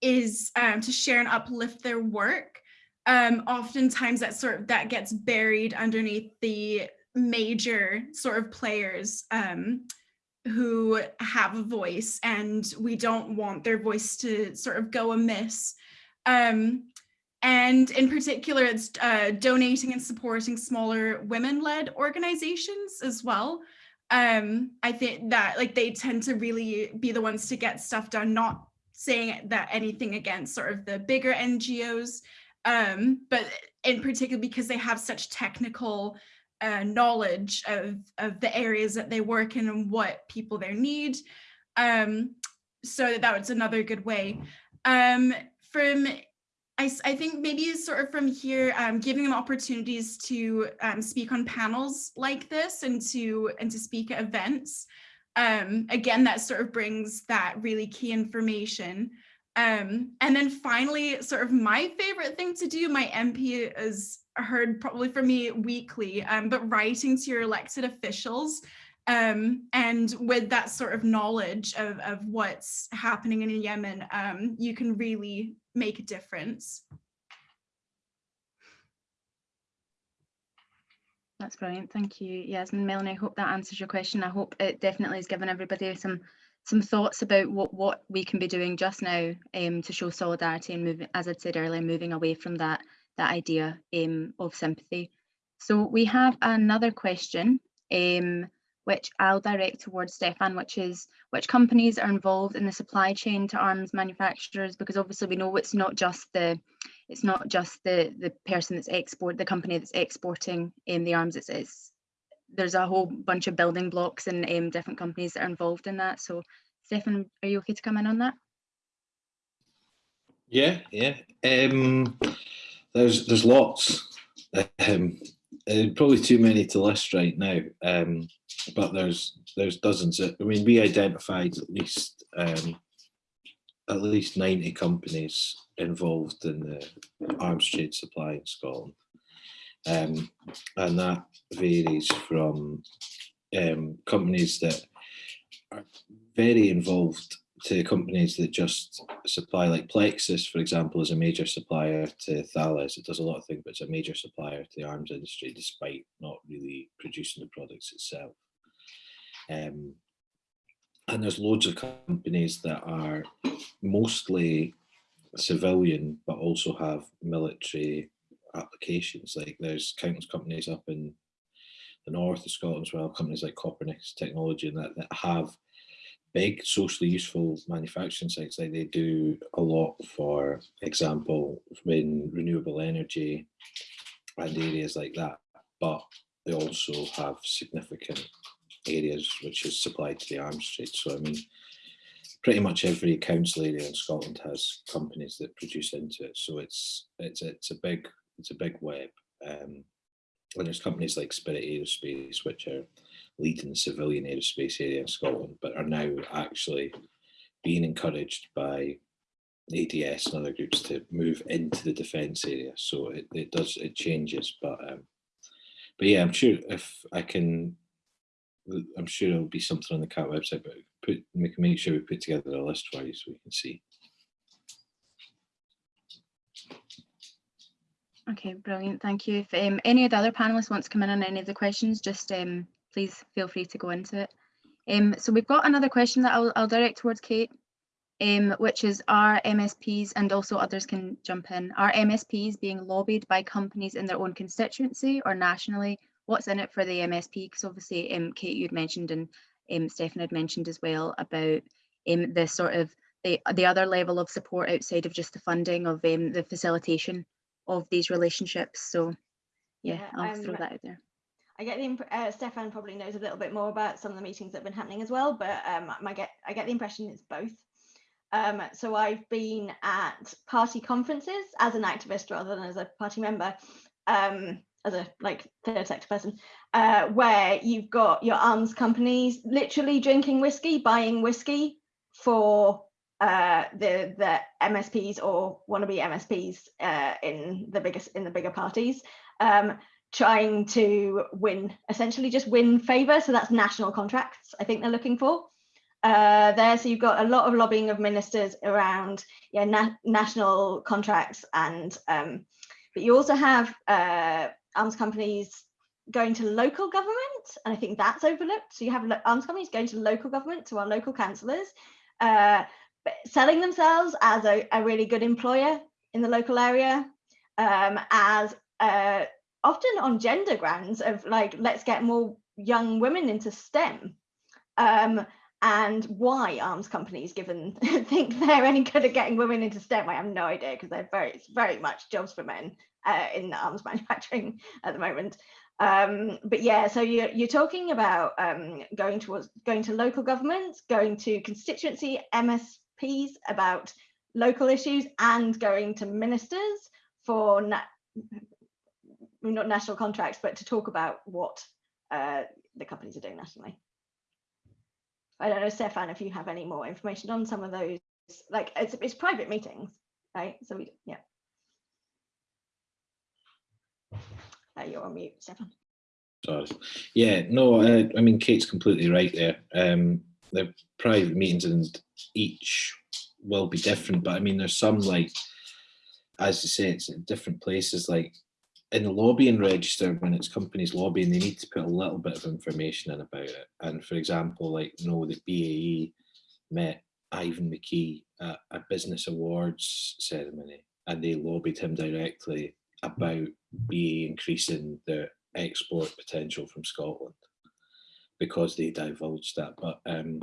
is um, to share and uplift their work. Um, oftentimes that sort of that gets buried underneath the major sort of players um, who have a voice and we don't want their voice to sort of go amiss. Um, and in particular, it's uh, donating and supporting smaller women-led organizations as well. Um, I think that like they tend to really be the ones to get stuff done, not saying that anything against sort of the bigger NGOs, um, but in particular because they have such technical uh, knowledge of, of the areas that they work in and what people there need. Um, so that that was another good way. Um, from I, I think maybe sort of from here, um, giving them opportunities to um, speak on panels like this and to and to speak at events. Um, again, that sort of brings that really key information. Um, and then finally, sort of my favorite thing to do, my MP is heard probably from me weekly, um, but writing to your elected officials um, and with that sort of knowledge of, of what's happening in Yemen, um, you can really make a difference. That's brilliant. Thank you, Yasmin. Melanie, I hope that answers your question. I hope it definitely has given everybody some some thoughts about what, what we can be doing just now um, to show solidarity and moving, as I'd said earlier, moving away from that, that idea um, of sympathy. So we have another question um, which I'll direct towards Stefan, which is which companies are involved in the supply chain to arms manufacturers, because obviously we know it's not just the it's not just the the person that's export the company that's exporting in um, the arms. It's, it's there's a whole bunch of building blocks and um, different companies that are involved in that. So, Stefan, are you okay to come in on that? Yeah, yeah. Um, there's there's lots. Um, uh, probably too many to list right now. Um, but there's there's dozens. Of, I mean, we identified at least um, at least 90 companies involved in the arms trade supply in Scotland. Um, and that varies from um, companies that are very involved to companies that just supply like Plexus, for example, is a major supplier to Thales. It does a lot of things, but it's a major supplier to the arms industry, despite not really producing the products itself. Um, and there's loads of companies that are mostly civilian, but also have military applications. Like there's countless companies up in the north of Scotland as well, companies like Copernicus Technology and that, that have big socially useful manufacturing sites. Like they do a lot for example, in renewable energy and areas like that, but they also have significant areas which is supplied to the arms trade. So I mean, pretty much every council area in Scotland has companies that produce into it. So it's it's it's a big it's a big web. Um, and there's companies like Spirit Aerospace, which are leading the civilian aerospace area in Scotland, but are now actually being encouraged by ADS and other groups to move into the defence area. So it, it does it changes, but um, but yeah, I'm sure if I can I'm sure it'll be something on the CAAT website, but put we can make sure we put together a list for you so we can see. Okay, brilliant. Thank you. If um, any of the other panelists want to come in on any of the questions, just um, please feel free to go into it. Um, so we've got another question that I'll, I'll direct towards Kate, um, which is are MSPs and also others can jump in. Are MSPs being lobbied by companies in their own constituency or nationally what's in it for the MSP? Because obviously, um, Kate, you'd mentioned and um, Stefan had mentioned as well about um, the sort of the, the other level of support outside of just the funding of um, the facilitation of these relationships. So yeah, Yeah, I'll um, throw that out there. I get the uh, Stefan probably knows a little bit more about some of the meetings that have been happening as well, but um, I get I get the impression it's both. Um, so I've been at party conferences as an activist rather than as a party member, um, as a like third sector person, uh, where you've got your arms companies literally drinking whiskey, buying whiskey for uh, the the MSPs or wannabe MSPs uh, in the biggest in the bigger parties. Um, trying to win, essentially just win favour. So that's national contracts, I think they're looking for. Uh, there, so you've got a lot of lobbying of ministers around yeah, na national contracts and um, but you also have uh, arms companies going to local government and I think that's overlooked. So you have arms companies going to local government, to our local councillors, uh, selling themselves as a, a, really good employer in the local area, um, as uh, often on gender grounds of like, let's get more young women into STEM. Um, and why arms companies given <laughs> think they're any good at getting women into STEM, I have no idea because they're very, very much jobs for men uh, in arms <laughs> manufacturing at the moment. Um, but yeah, so you're, you're talking about um, going towards going to local governments, going to constituency MSPs about local issues, and going to ministers for na not national contracts, but to talk about what uh, the companies are doing nationally. I don't know, Stefan, if you have any more information on some of those, like it's, it's private meetings, right? So we, yeah. Uh, you're on mute, Stefan. Sorry. Yeah, no, uh, I mean, Kate's completely right there. Um, the private meetings and each will be different, but I mean, there's some like, as you say, it's in different places, like in the lobbying register, when it's companies lobbying, they need to put a little bit of information in about it. And for example, like, know, that BAE met Ivan McKee at a business awards ceremony and they lobbied him directly about BAE increasing their export potential from Scotland because they divulged that. But um,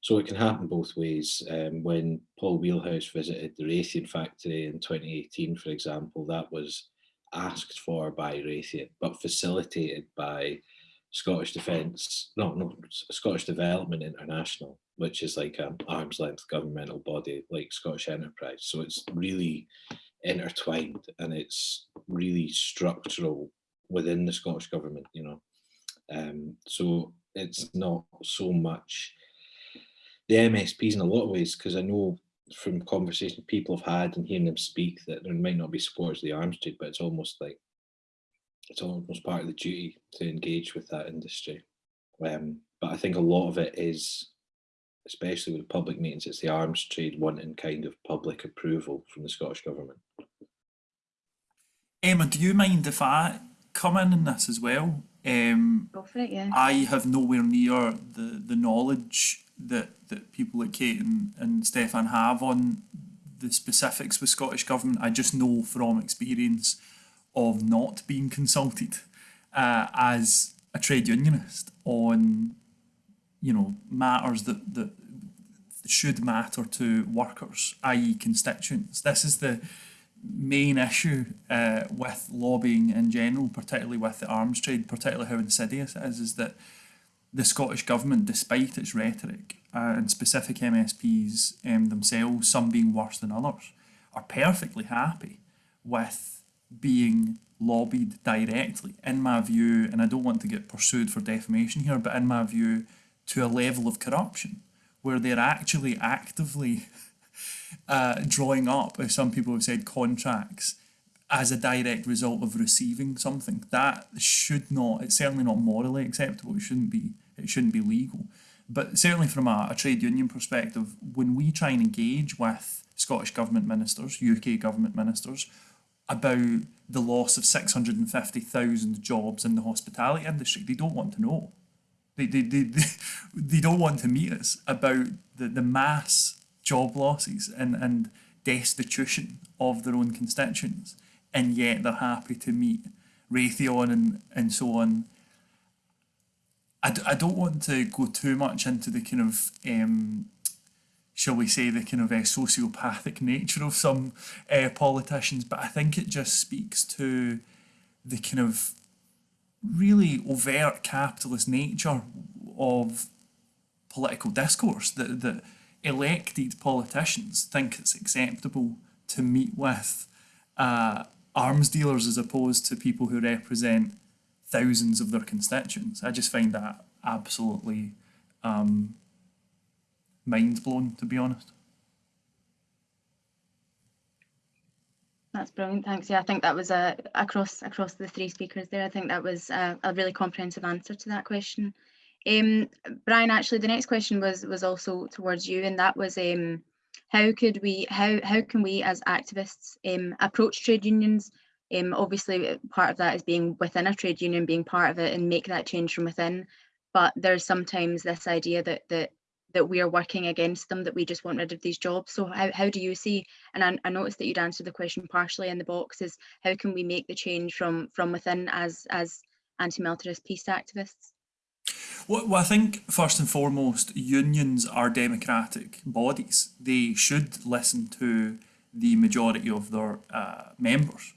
so it can happen both ways. Um, when Paul Wheelhouse visited the Raytheon factory in 2018, for example, that was asked for by Raytheon, but facilitated by Scottish Defence, not no, Scottish Development International, which is like an arm's length governmental body like Scottish Enterprise. So it's really intertwined and it's really structural within the Scottish government, you know. Um, so it's not so much the MSPs in a lot of ways, because I know from conversations people have had and hearing them speak that there might not be supporters of the arms trade, but it's almost like it's almost part of the duty to engage with that industry. Um, but I think a lot of it is, especially with public meetings, it's the arms trade wanting kind of public approval from the Scottish Government. Emma, do you mind if I come in in this as well? Um, Go for it, yeah. I have nowhere near the, the knowledge that, that people like Kate and, and Stefan have on the specifics with Scottish Government. I just know from experience of not being consulted uh, as a trade unionist on, you know, matters that, that should matter to workers, i.e. constituents. This is the main issue uh, with lobbying in general, particularly with the arms trade, particularly how insidious it is, is that the Scottish Government, despite its rhetoric uh, and specific MSPs um, themselves, some being worse than others, are perfectly happy with being lobbied directly, in my view, and I don't want to get pursued for defamation here, but in my view, to a level of corruption where they're actually actively <laughs> uh, drawing up, as some people have said, contracts as a direct result of receiving something. That should not, it's certainly not morally acceptable. It shouldn't be, it shouldn't be legal. But certainly from a, a trade union perspective, when we try and engage with Scottish Government ministers, UK Government ministers, about the loss of 650,000 jobs in the hospitality industry, they don't want to know. They, they, they, they, <laughs> they don't want to meet us about the, the mass job losses and, and destitution of their own constituents, and yet they're happy to meet Raytheon and, and so on. I d- I don't want to go too much into the kind of, um, shall we say, the kind of uh, sociopathic nature of some uh, politicians, but I think it just speaks to the kind of really overt capitalist nature of political discourse that, that elected politicians think it's acceptable to meet with uh, arms dealers as opposed to people who represent thousands of their constituents. I just find that absolutely um, mind blown, to be honest. That's brilliant. Thanks. Yeah, I think that was a across across the three speakers there. I think that was a, a really comprehensive answer to that question. Um, Brian, actually, the next question was was also towards you, and that was um, how could we how how can we as activists um, approach trade unions? Um, obviously, part of that is being within a trade union, being part of it, and make that change from within. But there's sometimes this idea that that that we are working against them, that we just want rid of these jobs. So how, how do you see, and I, I noticed that you'd answered the question partially in the box, is how can we make the change from from within as as anti-militarist peace activists? Well, I think first and foremost, unions are democratic bodies. They should listen to the majority of their uh, members.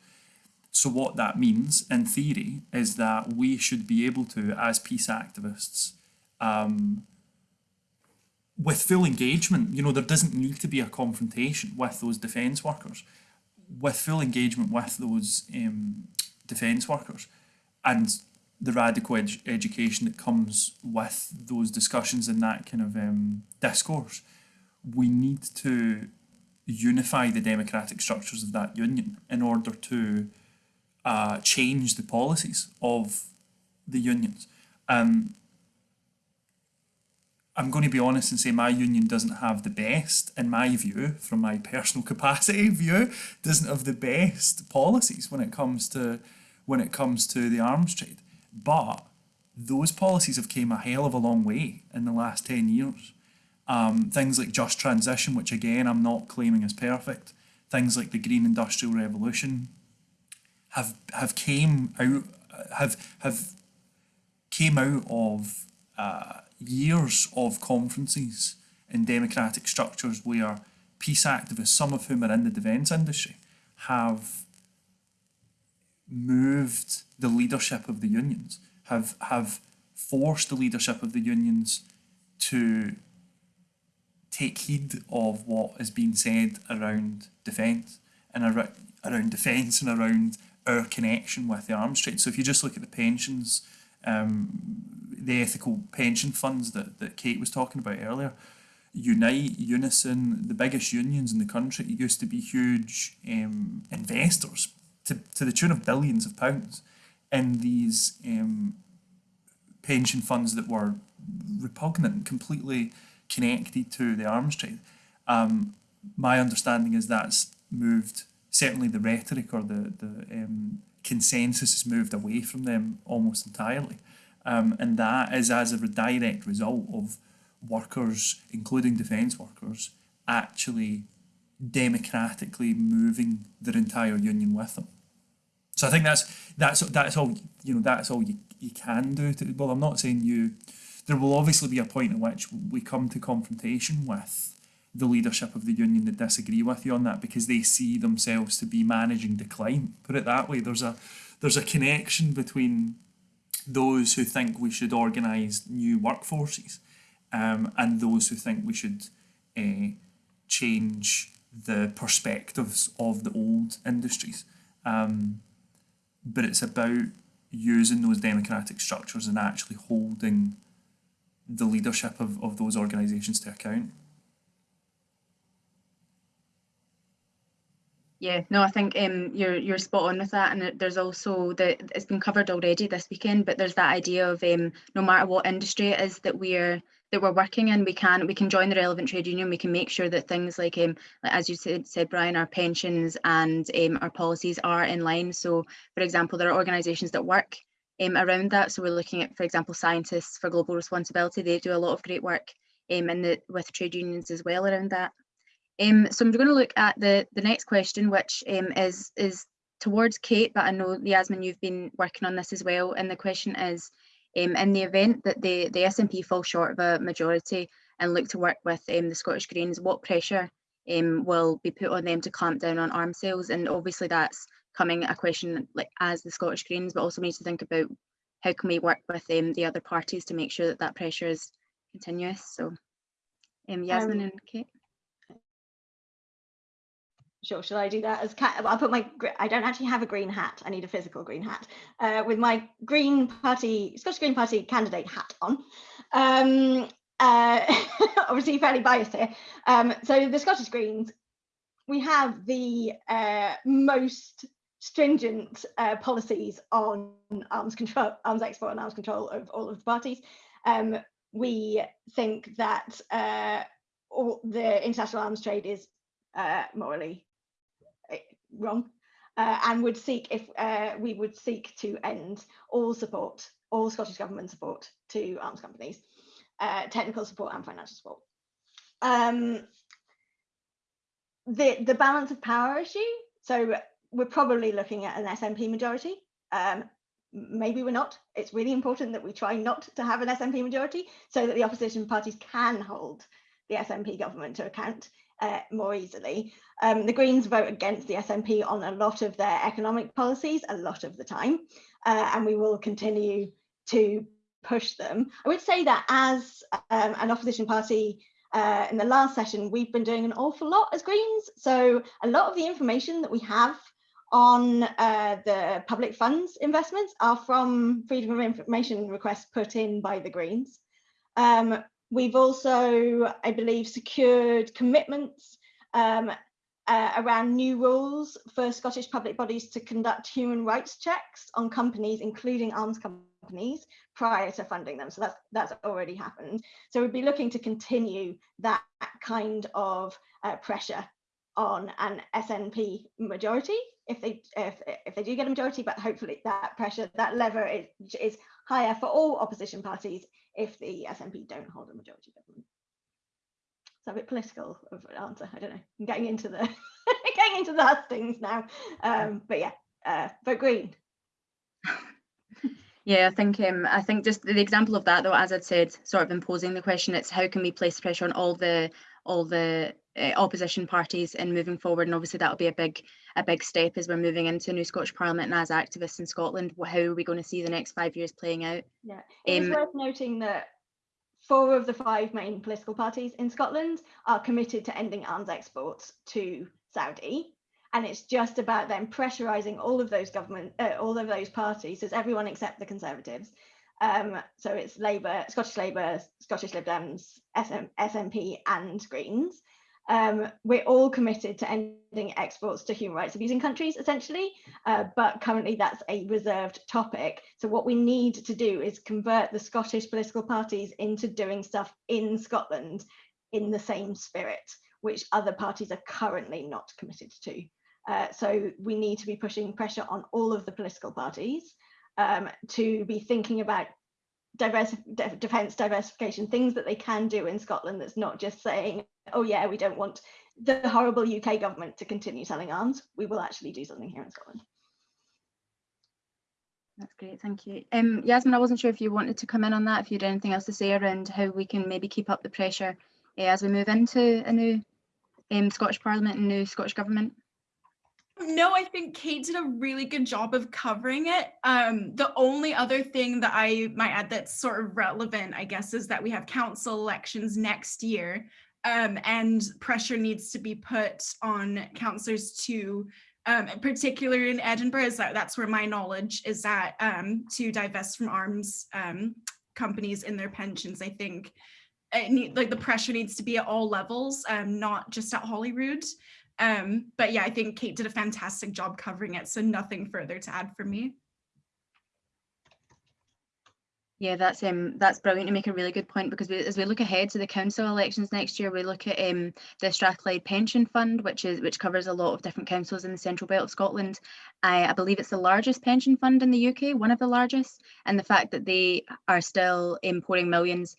So what that means, in theory, is that we should be able to, as peace activists, um, with full engagement, you know, there doesn't need to be a confrontation with those defence workers. With full engagement with those um, defence workers and the radical ed education that comes with those discussions and that kind of um, discourse, we need to unify the democratic structures of that union in order to uh, change the policies of the unions. Um, I'm going to be honest and say my union doesn't have the best, in my view, from my personal <laughs> capacity view, doesn't have the best policies when it comes to when it comes to the arms trade. But those policies have came a hell of a long way in the last 10 years. Um, things like just transition, which again I'm not claiming is perfect. Things like the green industrial revolution have have came out have have came out of uh, years of conferences in democratic structures where peace activists, some of whom are in the defence industry, have moved the leadership of the unions, have have forced the leadership of the unions to take heed of what is being said around defence and around, around defence and around our connection with the arms trade. So if you just look at the pensions um, the ethical pension funds that, that Kate was talking about earlier. Unite, Unison, the biggest unions in the country used to be huge um, investors to, to the tune of billions of pounds in these um, pension funds that were repugnant, completely connected to the arms trade. Um, my understanding is that's moved, certainly the rhetoric or the, the um, consensus has moved away from them almost entirely. Um, and that is as a direct result of workers, including defence workers, actually democratically moving their entire union with them. So I think that's that's that's all you know. That's all you, you can do. To, well, I'm not saying you. There will obviously be a point at which we come to confrontation with the leadership of the union that disagree with you on that because they see themselves to be managing decline. Put it that way. There's a there's a connection between those who think we should organise new workforces um, and those who think we should uh, change the perspectives of the old industries. Um, but it's about using those democratic structures and actually holding the leadership of, of those organisations to account. Yeah, no, I think um, you're you're spot on with that, and there's also the it's been covered already this weekend, but there's that idea of um, no matter what industry it is that we're that we're working in, we can we can join the relevant trade union. We can make sure that things like um, as you said, said Brian, our pensions and um, our policies are in line. So, for example, there are organisations that work um, around that. So we're looking at, for example, scientists for global responsibility. They do a lot of great work um, in the with trade unions as well around that. Um, so I'm going to look at the, the next question, which um, is, is towards Kate, but I know Yasmin, you've been working on this as well. And the question is, um, in the event that the, the SNP fall short of a majority and look to work with um, the Scottish Greens, what pressure um, will be put on them to clamp down on arms sales? And obviously that's coming a question like as the Scottish Greens, but also we need to think about how can we work with um, the other parties to make sure that that pressure is continuous. So um, Yasmin and Kate. Sure, shall I do that as? I'll put my, I don't actually have a green hat. I need a physical green hat uh, with my Green Party, Scottish Green Party candidate hat on. Um, uh, <laughs> obviously fairly biased here. Um, so the Scottish Greens we have the uh, most stringent uh, policies on arms control, arms export and arms control of all of the parties. Um, we think that uh, all the international arms trade is uh, morally wrong uh, and would seek if uh, we would seek to end all support, all Scottish government support to arms companies, uh, technical support and financial support. Um, the the balance of power issue. So we're probably looking at an SNP majority. Um, maybe we're not. It's really important that we try not to have an SNP majority so that the opposition parties can hold the SNP government to account uh, more easily. Um, the Greens vote against the SNP on a lot of their economic policies a lot of the time, uh, and we will continue to push them. I would say that as um, an opposition party uh, in the last session, we've been doing an awful lot as Greens. So a lot of the information that we have on uh, the public funds investments are from freedom of information requests put in by the Greens. Um, we've also, I believe, secured commitments um, uh, around new rules for Scottish public bodies to conduct human rights checks on companies, including arms companies, prior to funding them. So that's that's already happened. So we'd be looking to continue that kind of uh, pressure on an SNP majority if they if, if they do get a majority, but hopefully that pressure, that lever is, is higher for all opposition parties if the SNP don't hold a majority government. It's a bit political of an answer. I don't know. I'm getting into the <laughs> getting into the hustings now. Um, but yeah, uh, vote green. <laughs> Yeah, I think um, I think just the example of that though, as I'd said, sort of imposing the question, it's how can we place pressure on all the all the uh, opposition parties in moving forward, and obviously that'll be a big a big step as we're moving into a new Scottish Parliament and as activists in Scotland. How are we going to see the next five years playing out? Yeah, it's Um, worth noting that four of the five main political parties in Scotland are committed to ending arms exports to Saudi. And it's just about them pressurising all of those government, uh, all of those parties, as everyone except the Conservatives. Um, so it's Labour, Scottish Labour, Scottish Lib Dems, SM, SNP, and Greens. Um, we're all committed to ending exports to human rights abusing countries, essentially, uh, but currently that's a reserved topic. So what we need to do is convert the Scottish political parties into doing stuff in Scotland in the same spirit, which other parties are currently not committed to. Uh, so we need to be pushing pressure on all of the political parties um, to be thinking about de defence diversification, things that they can do in Scotland that's not just saying, oh yeah, we don't want the horrible UK government to continue selling arms. We will actually do something here in Scotland. That's great, thank you. Um, Yasmin, I wasn't sure if you wanted to come in on that, if you had anything else to say around how we can maybe keep up the pressure uh, as we move into a new um, Scottish Parliament and new Scottish Government. No, I think Kate did a really good job of covering it. Um, the only other thing that I might add that's sort of relevant, I guess, is that we have council elections next year um, and pressure needs to be put on councillors to, um, in particular in Edinburgh, is that that's where my knowledge is at, um, to divest from arms um, companies in their pensions. I think it need, like the pressure needs to be at all levels, um, not just at Holyrood. Um, but yeah, I think Kate did a fantastic job covering it, so nothing further to add for me. Yeah, that's um that's brilliant to make a really good point because we, as we look ahead to the council elections next year, we look at um the Strathclyde Pension Fund, which is which covers a lot of different councils in the central belt of Scotland. I, I believe it's the largest pension fund in the UK, one of the largest, and the fact that they are still pouring millions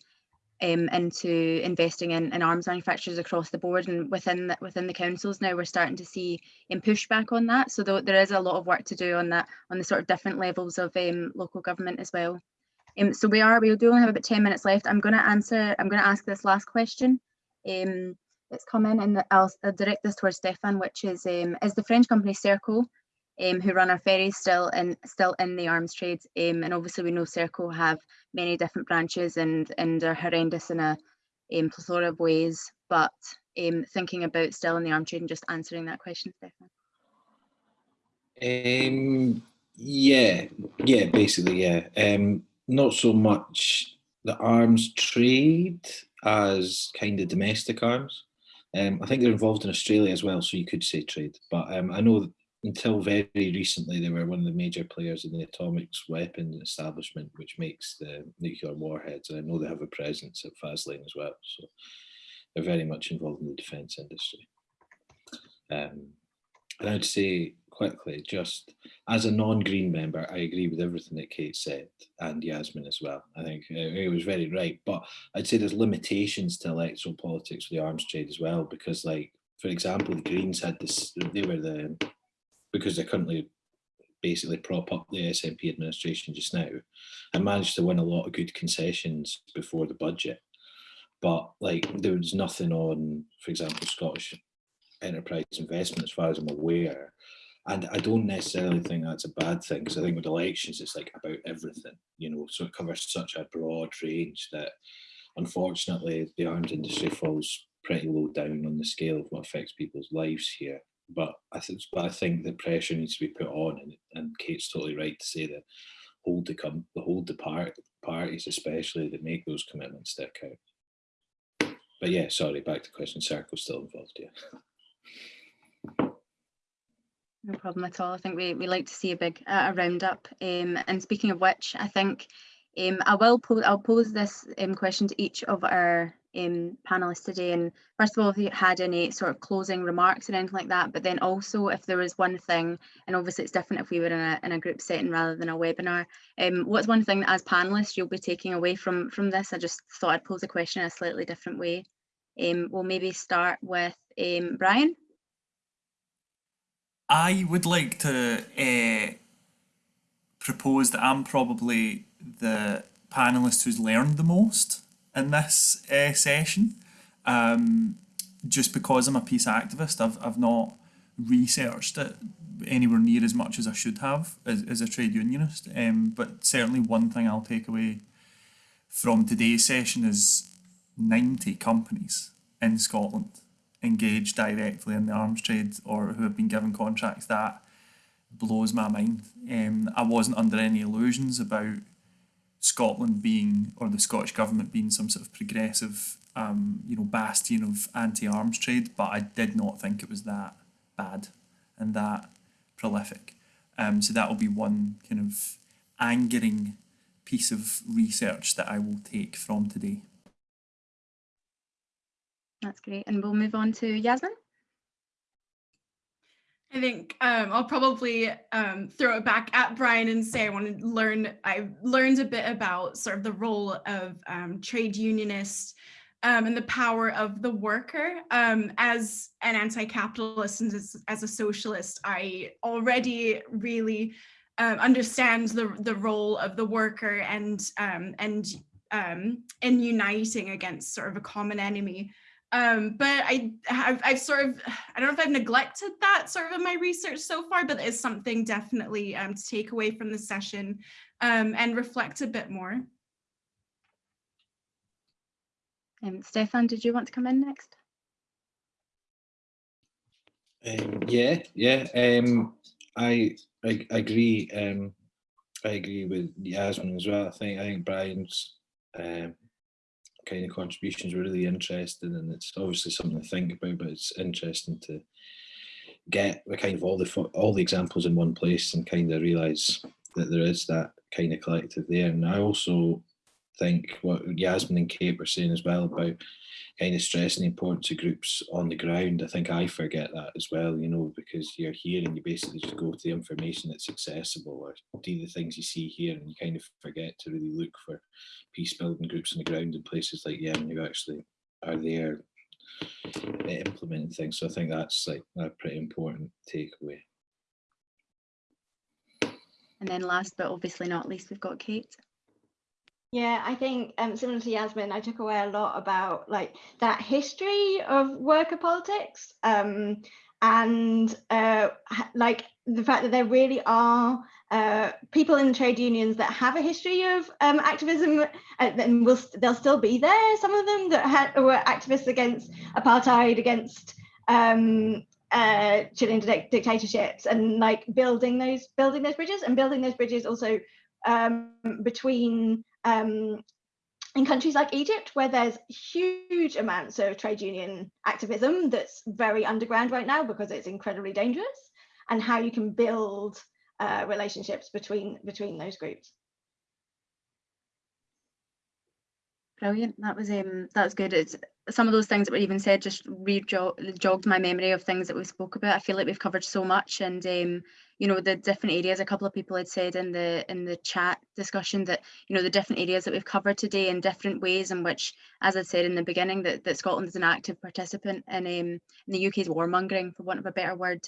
um, into investing in, in arms manufacturers across the board and within the, within the councils now we're starting to see um, pushback on that. So th there is a lot of work to do on that on the sort of different levels of um, local government as well. Um, so we are, we do only have about 10 minutes left. I'm going to answer, I'm going to ask this last question. Um, it's come in and I'll, I'll direct this towards Stefan, which is, um, is the French company Serco, who run our ferries still in, still in the arms trade? And obviously we know Serco have many different branches and, and are horrendous in a um, plethora of ways, but um, thinking about still in the trade and just answering that question, Stefan. Um, yeah, yeah, basically, yeah. Um, not so much the arms trade as kind of domestic arms. Um, I think they're involved in Australia as well, so you could say trade. But um, I know that until very recently, they were one of the major players in the atomics weapons establishment, which makes the nuclear warheads. And I know they have a presence at Faslane as well. So they're very much involved in the defence industry. Um, and I'd say quickly, just as a non-green member, I agree with everything that Kate said and Yasmin as well. I think uh, it was very right, but I'd say there's limitations to electoral politics for the arms trade as well, because like, for example, the Greens had this, they were the, because they're currently basically prop up the SNP administration just now and managed to win a lot of good concessions before the budget. But like there was nothing on, for example, Scottish enterprise investment as far as I'm aware. And I don't necessarily think that's a bad thing because I think with elections, it's like about everything, you know, so it covers such a broad range that unfortunately the arms industry falls pretty low down on the scale of what affects people's lives here. But I think, but I think the pressure needs to be put on, and, and Kate's totally right to say that hold the come the hold the part parties especially that make those commitments stick out. But yeah, sorry, back to question. Circle's still involved, yeah. No problem at all. I think we, we like to see a big uh, a roundup. Um, and speaking of which, I think um, I will pose I'll pose this um, question to each of our um, panelists today. And first of all, if you had any sort of closing remarks or anything like that, but then also if there was one thing, and obviously it's different if we were in a, in a group setting rather than a webinar, um, what's one thing that as panelists you'll be taking away from, from this? I just thought I'd pose a question in a slightly different way. Um, we'll maybe start with um, Brian. I would like to uh, propose that I'm probably the panelist who's learned the most in this uh, session. Um, just because I'm a peace activist, I've, I've not researched it anywhere near as much as I should have as, as a trade unionist. Um, but certainly one thing I'll take away from today's session is 90 companies in Scotland engaged directly in the arms trade or who have been given contracts that blows my mind. Um, I wasn't under any illusions about Scotland being or the Scottish government being some sort of progressive, um, you know, bastion of anti-arms trade, but I did not think it was that bad and that prolific. Um, so that will be one kind of angering piece of research that I will take from today. That's great. And we'll move on to Yasmin. I think um, I'll probably um, throw it back at Brian and say I want to learn, I've learned a bit about sort of the role of um, trade unionists um, and the power of the worker. Um, as an anti-capitalist and as, as, a socialist, I already really um, understand the, the role of the worker and, and in uniting against sort of a common enemy. Um, but I have, I've sort of, I don't know if I've neglected that sort of in my research so far, but it's something definitely um, to take away from the session um, and reflect a bit more. Um, Stefan, did you want to come in next? Um, yeah, yeah. Um, I, I, I agree. Um, I agree with Yasmin as well. I think I think Brian's um, kind of contributions were really interesting and it's obviously something to think about but it's interesting to get the kind of all the all the examples in one place and kind of realize that there is that kind of collective there. And I also think what Yasmin and Kate were saying as well about kind of stressing the importance of groups on the ground. I think I forget that as well, you know, because you're here and you basically just go to the information that's accessible or do the things you see here and you kind of forget to really look for peace building groups on the ground in places like Yemen who actually are there uh, implementing things. So I think that's like a pretty important takeaway. And then last but obviously not least, we've got Kate. Yeah, I think um, similar to Yasmin, I took away a lot about like that history of worker politics um, and uh, like the fact that there really are uh, people in trade unions that have a history of um, activism uh, and will they'll still be there. Some of them that had, were activists against apartheid, against um, uh, Chilean dictatorships, and like building those building those bridges and building those bridges also um, between um, in countries like Egypt, where there's huge amounts of trade union activism that's very underground right now because it's incredibly dangerous, and how you can build uh, relationships between between those groups. Brilliant. That was um that was good. It's some of those things that were even said just re-jogged my memory of things that we spoke about. I feel like we've covered so much and um you know the different areas a couple of people had said in the in the chat discussion that you know the different areas that we've covered today in different ways in which as i said in the beginning that, that scotland is an active participant in um in the uk's warmongering for want of a better word